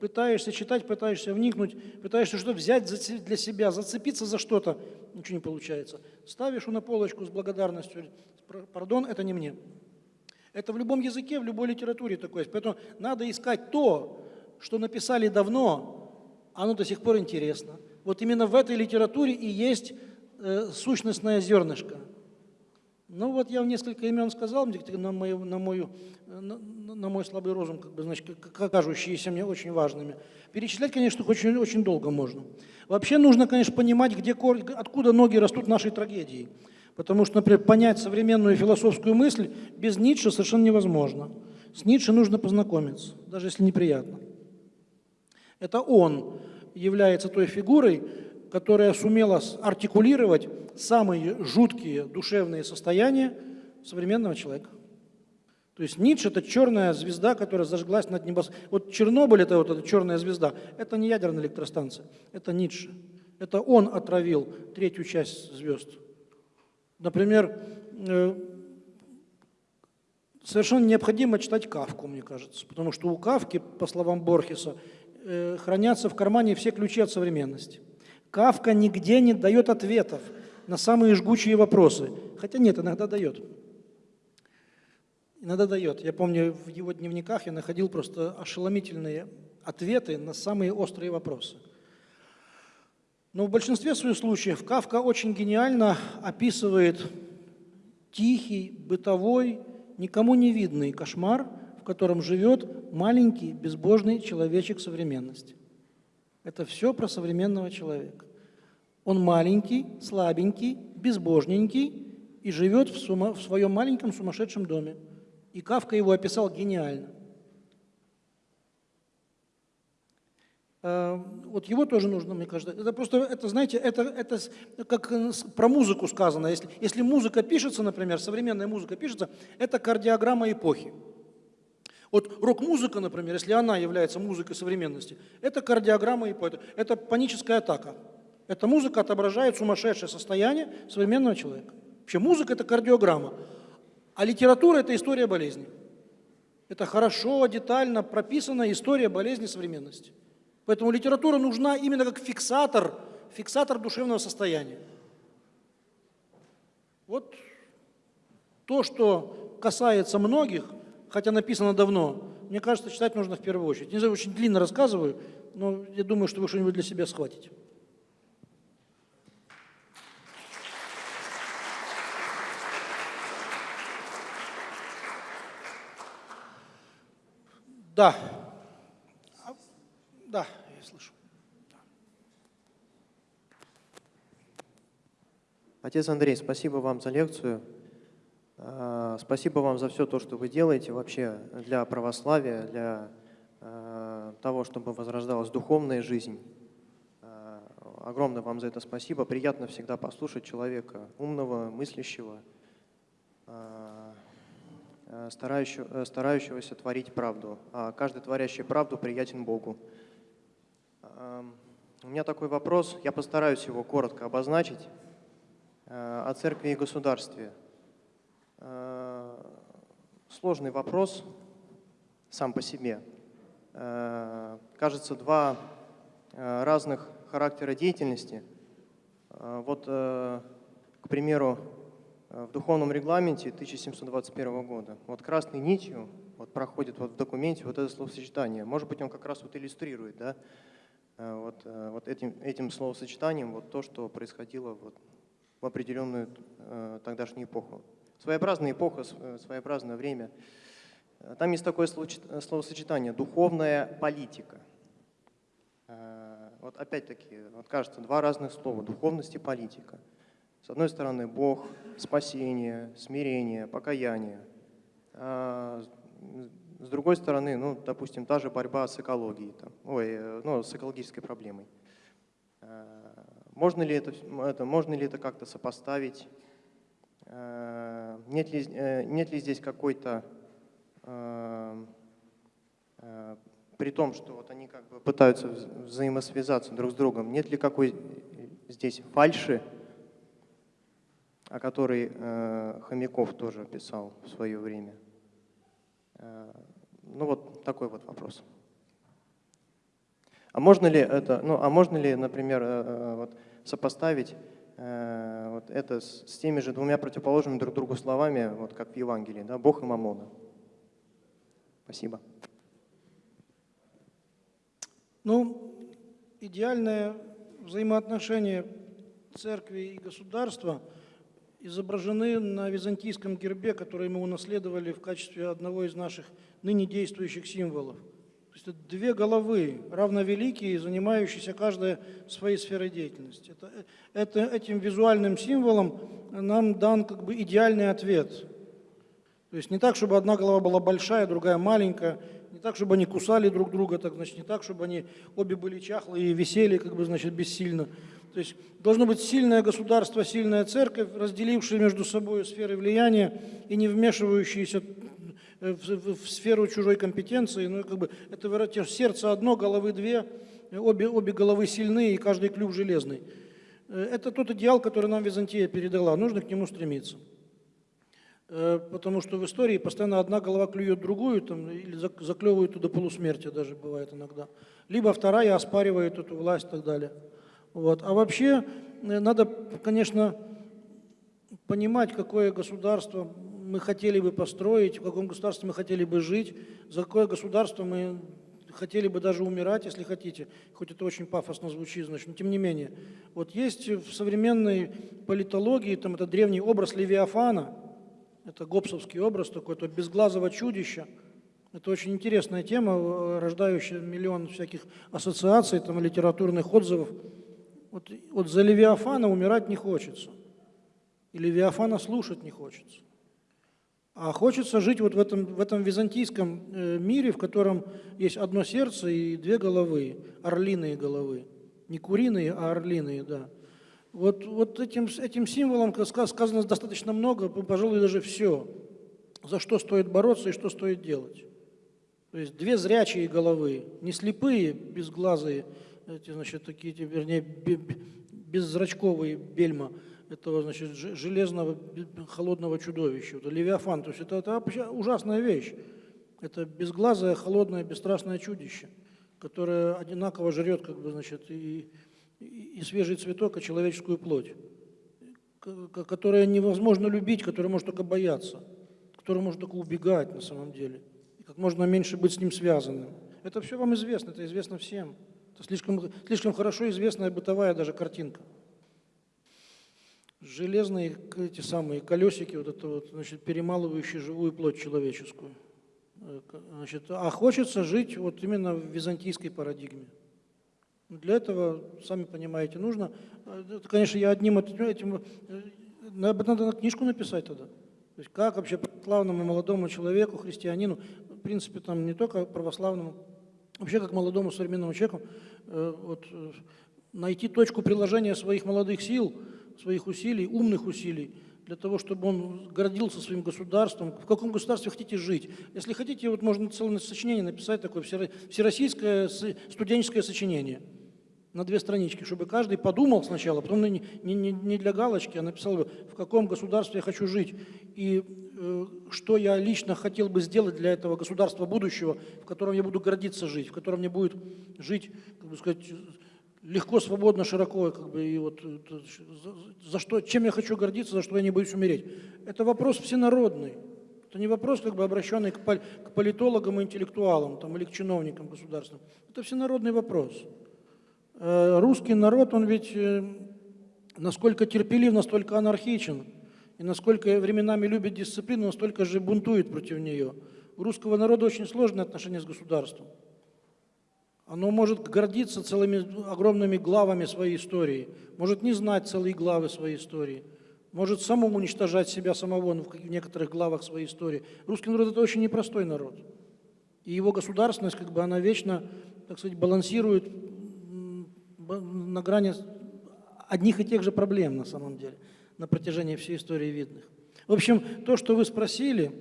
Пытаешься читать, пытаешься вникнуть, пытаешься что-то взять для себя, зацепиться за что-то, ничего не получается. Ставишь на полочку с благодарностью, «Пр- пардон, это не мне. Это в любом языке, в любой литературе такое. Поэтому надо искать то, что написали давно, оно до сих пор интересно. Вот именно в этой литературе и есть э, сущностное зернышко. Ну вот я в несколько имен сказал, на, мою, на, мою, э, на, на мой слабый розум, как бы, значит, кажущиеся мне очень важными. Перечислять, конечно, очень, очень долго можно. Вообще нужно, конечно, понимать, где, откуда ноги растут нашей трагедии. Потому что, например, понять современную философскую мысль без Ницше совершенно невозможно. С Ницше нужно познакомиться, даже если неприятно. Это он является той фигурой, которая сумела артикулировать самые жуткие душевные состояния современного человека. То есть Ницше – это черная звезда, которая зажглась над небосводом. Вот Чернобыль – это вот эта черная звезда. Это не ядерная электростанция, это Ницше. Это он отравил третью часть звезд. Например, э, совершенно необходимо читать Кавку, мне кажется, потому что у Кавки, по словам Борхеса, хранятся в кармане все ключи от современности. Кавка нигде не дает ответов на самые жгучие вопросы, хотя нет, иногда дает. Иногда дает. Я помню, в его дневниках я находил просто ошеломительные ответы на самые острые вопросы. Но в большинстве своих случаев Кавка очень гениально описывает тихий, бытовой, никому не видный кошмар, в котором живет маленький, безбожный человечек современности. Это все про современного человека. Он маленький, слабенький, безбожненький и живет в, сума- в своем маленьком сумасшедшем доме. И Кавка его описал гениально. Э, Вот его тоже нужно, мне кажется. Это просто, это, знаете, это, это как э, про музыку сказано. Если, если музыка пишется, например, современная музыка пишется, это кардиограмма эпохи. Вот рок-музыка, например, если она является музыкой современности, это кардиограмма эпохи, это паническая атака. Эта музыка отображает сумасшедшее состояние современного человека. Вообще музыка – это кардиограмма, а литература – это история болезни. Это хорошо, детально прописанная история болезни современности. Поэтому литература нужна именно как фиксатор, фиксатор душевного состояния. Вот то, что касается многих, хотя написано давно, мне кажется, читать нужно в первую очередь. Не знаю, очень длинно рассказываю, но я думаю, что вы что-нибудь для себя схватите. Да. Да, я слышу. Отец Андрей, спасибо вам за лекцию. А, Спасибо вам за все то, что вы делаете вообще для православия, для а, того, чтобы возрождалась духовная жизнь. А, Огромное вам за это спасибо. Приятно всегда послушать человека умного, мыслящего, э, старающегося творить правду. А каждый творящий правду приятен Богу. У меня такой вопрос, я постараюсь его коротко обозначить о церкви и государстве. Э, Сложный вопрос сам по себе. Э, Кажется, два э, разных характера деятельности. Вот, к примеру, в духовном регламенте 1721 года, вот красной нитью вот проходит вот в документе вот это словосочетание. Может быть, он как раз вот иллюстрирует, да, вот, вот этим, этим словосочетанием вот то, что происходило вот в определенную тогдашнюю эпоху. Своеобразная эпоха, э, своеобразное время. Э, Там есть такое э, словосочетание «духовная политика». Вот опять-таки, вот кажется, два разных слова – духовность и политика. С одной стороны, Бог, спасение, смирение, покаяние. А с- другой стороны, ну, допустим, та же борьба с экологией, там, ой, ну, с экологической проблемой. Можно ли это, это, можно ли это как-то сопоставить? Э, Нет ли, э, нет ли здесь какой-то, э, при том, что вот они как бы пытаются вз- взаимосвязаться друг с другом, нет ли какой здесь фальши, о которой Хомяков тоже писал в свое время? Ну вот такой вот вопрос. А можно ли это, ну, а можно ли, например, вот сопоставить вот это с, с теми же двумя противоположными друг другу словами, вот как в Евангелии, да, Бог и Мамона? Спасибо. Ну, идеальное взаимоотношение церкви и государства изображены на византийском гербе, который мы унаследовали в качестве одного из наших ныне действующих символов. То есть это две головы, равновеликие, занимающиеся каждая своей сферой деятельности. Это, это, этим визуальным символом нам дан как бы идеальный ответ. То есть не так, чтобы одна голова была большая, другая маленькая, так, чтобы они кусали друг друга, так, значит, не так, чтобы они обе были чахлые и висели, как бы, значит, бессильно. То есть должно быть сильное государство, сильная церковь, разделившая между собой сферы влияния и не вмешивающиеся в, в- в сферу чужой компетенции. Ну, как бы, это сердце одно, головы две, э, обе, обе головы сильные и каждый клюв железный. Э, Это тот идеал, который нам Византия передала. Нужно к нему стремиться. Э, Потому что в истории постоянно одна голова клюет другую, там, или зак- заклевывает до полусмерти даже бывает иногда. Либо вторая оспаривает эту власть и так далее. Вот. А вообще э, надо, конечно, понимать, какое государство мы хотели бы построить, в каком государстве мы хотели бы жить, за какое государство мы хотели бы даже умирать, если хотите, хоть это очень пафосно звучит, значит, но тем не менее. Вот есть в современной политологии, там это древний образ Левиафана, это гоббсовский образ такой, то безглазого чудища. Это очень интересная тема, э, рождающая миллион всяких ассоциаций, там, литературных отзывов. Вот, вот за Левиафана умирать не хочется. И Левиафана слушать не хочется. А хочется жить вот в этом, в этом византийском э, мире, в котором есть одно сердце и две головы, орлиные головы. Не куриные, а орлиные, да. Вот, вот этим, этим символом ска- сказано достаточно много, пожалуй, даже все, за что стоит бороться и что стоит делать. То есть две зрячие головы, не слепые, безглазые, эти, значит, такие, вернее, бе- бе- беззрачковые бельма этого, значит, железного холодного чудовища, это левиафан. То есть это, это ужасная вещь. Это безглазое, холодное, бесстрастное чудище, которое одинаково жрет, как бы, значит, и, и, и свежий цветок, и человеческую плоть, которое невозможно любить, которое может только бояться, которое может только убегать на самом деле, и как можно меньше быть с ним связанным. Это все вам известно, это известно всем. Это слишком, слишком хорошо известная бытовая даже картинка. Железные эти самые колесики, вот это вот, значит, перемалывающие живую плоть человеческую. Э, Значит, а хочется жить вот именно в византийской парадигме. Для этого, сами понимаете, нужно, э, это, конечно, я одним эт- этим, э, надо, на книжку написать тогда. То есть как вообще православному молодому человеку, христианину, в принципе, там не только православному, вообще как молодому современному человеку, вот, найти точку приложения своих молодых сил, своих усилий, умных усилий, для того, чтобы он гордился своим государством. В каком государстве хотите жить? Если хотите, вот можно целое сочинение написать, такое всеро- всероссийское студенческое сочинение на две странички, чтобы каждый подумал сначала, потом не, не- не- для галочки, а написал в каком государстве я хочу жить и э, что я лично хотел бы сделать для этого государства будущего, в котором я буду гордиться жить, в котором мне будет жить, как бы сказать, легко, свободно, широко, как бы, и вот э, за, за что, чем я хочу гордиться, за что я не боюсь умереть. Это вопрос всенародный. Это не вопрос, как бы обращенный к, пол- к политологам и интеллектуалам там, или к чиновникам государственным. Это всенародный вопрос. Э, Русский народ, он ведь э, насколько терпелив, настолько анархичен. И насколько временами любит дисциплину, настолько же бунтует против нее. У русского народа очень сложные отношения с государством. Оно может гордиться целыми огромными главами своей истории, может не знать целые главы своей истории, может само уничтожать себя самого ну, в некоторых главах своей истории. Русский народ – это очень непростой народ. И его государственность, как бы она вечно, так сказать, балансирует на грани одних и тех же проблем на самом деле, на протяжении всей истории видных. В общем, то, что вы спросили,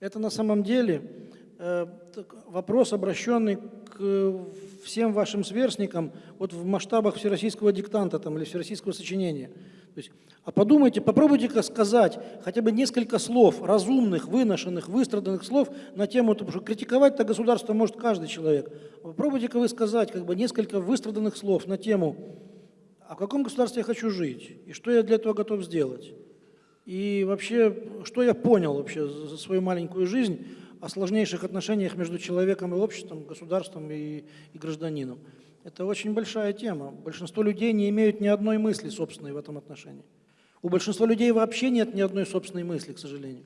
это на самом деле вопрос, обращенный к э, всем вашим сверстникам вот в масштабах всероссийского диктанта там, или всероссийского сочинения. То есть, а подумайте, попробуйте-ка сказать хотя бы несколько слов, разумных, выношенных, выстраданных слов на тему, потому что критиковать-то государство может каждый человек. Попробуйте-ка вы сказать как бы несколько выстраданных слов на тему, а в каком государстве я хочу жить, и что я для этого готов сделать. И вообще, что я понял вообще за свою маленькую жизнь о сложнейших отношениях между человеком и обществом, государством и, и гражданином. Это очень большая тема. Большинство людей не имеют ни одной мысли собственной в этом отношении. У большинства людей вообще нет ни одной собственной мысли, к сожалению.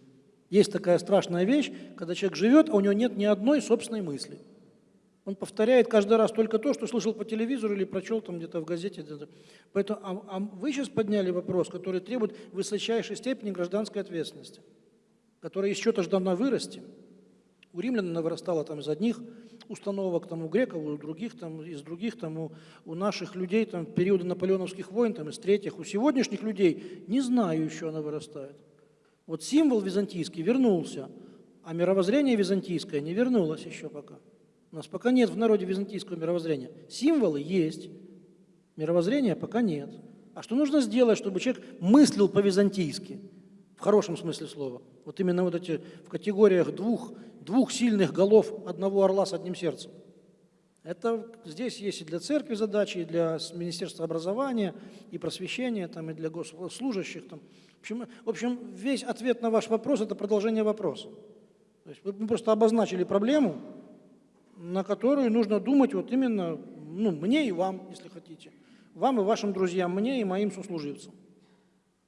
Есть такая страшная вещь, когда человек живет, а у него нет ни одной собственной мысли. Он повторяет каждый раз только то, что слышал по телевизору или прочел там где-то в газете. Поэтому, а, а вы сейчас подняли вопрос, который требует высочайшей степени гражданской ответственности. которая же должна вырасти. У римлян она вырастала там из одних установок, там, у греков, у других, там, из других, там, у, у наших людей там, периода наполеоновских войн, там, из третьих. У сегодняшних людей не знаю еще она вырастает. Вот символ византийский вернулся, а мировоззрение византийское не вернулось еще пока. У нас пока нет в народе византийского мировоззрения. Символы есть, мировоззрения пока нет. А что нужно сделать, чтобы человек мыслил по-византийски? В хорошем смысле слова. Вот именно вот эти в категориях двух, двух сильных голов одного орла с одним сердцем. Это здесь есть и для церкви задачи, и для Министерства образования, и просвещения, там, и для госслужащих. Там. В, общем, в общем, весь ответ на ваш вопрос – это продолжение вопроса. То есть вы просто обозначили проблему, на которую нужно думать вот именно ну, мне и вам, если хотите. Вам и вашим друзьям, мне и моим сослуживцам.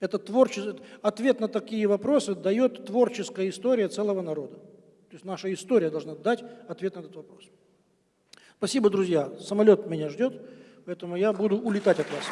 Это творче... Ответ на такие вопросы дает творческая история целого народа. То есть наша история должна дать ответ на этот вопрос. Спасибо, друзья. Самолет меня ждет, поэтому я буду улетать от вас.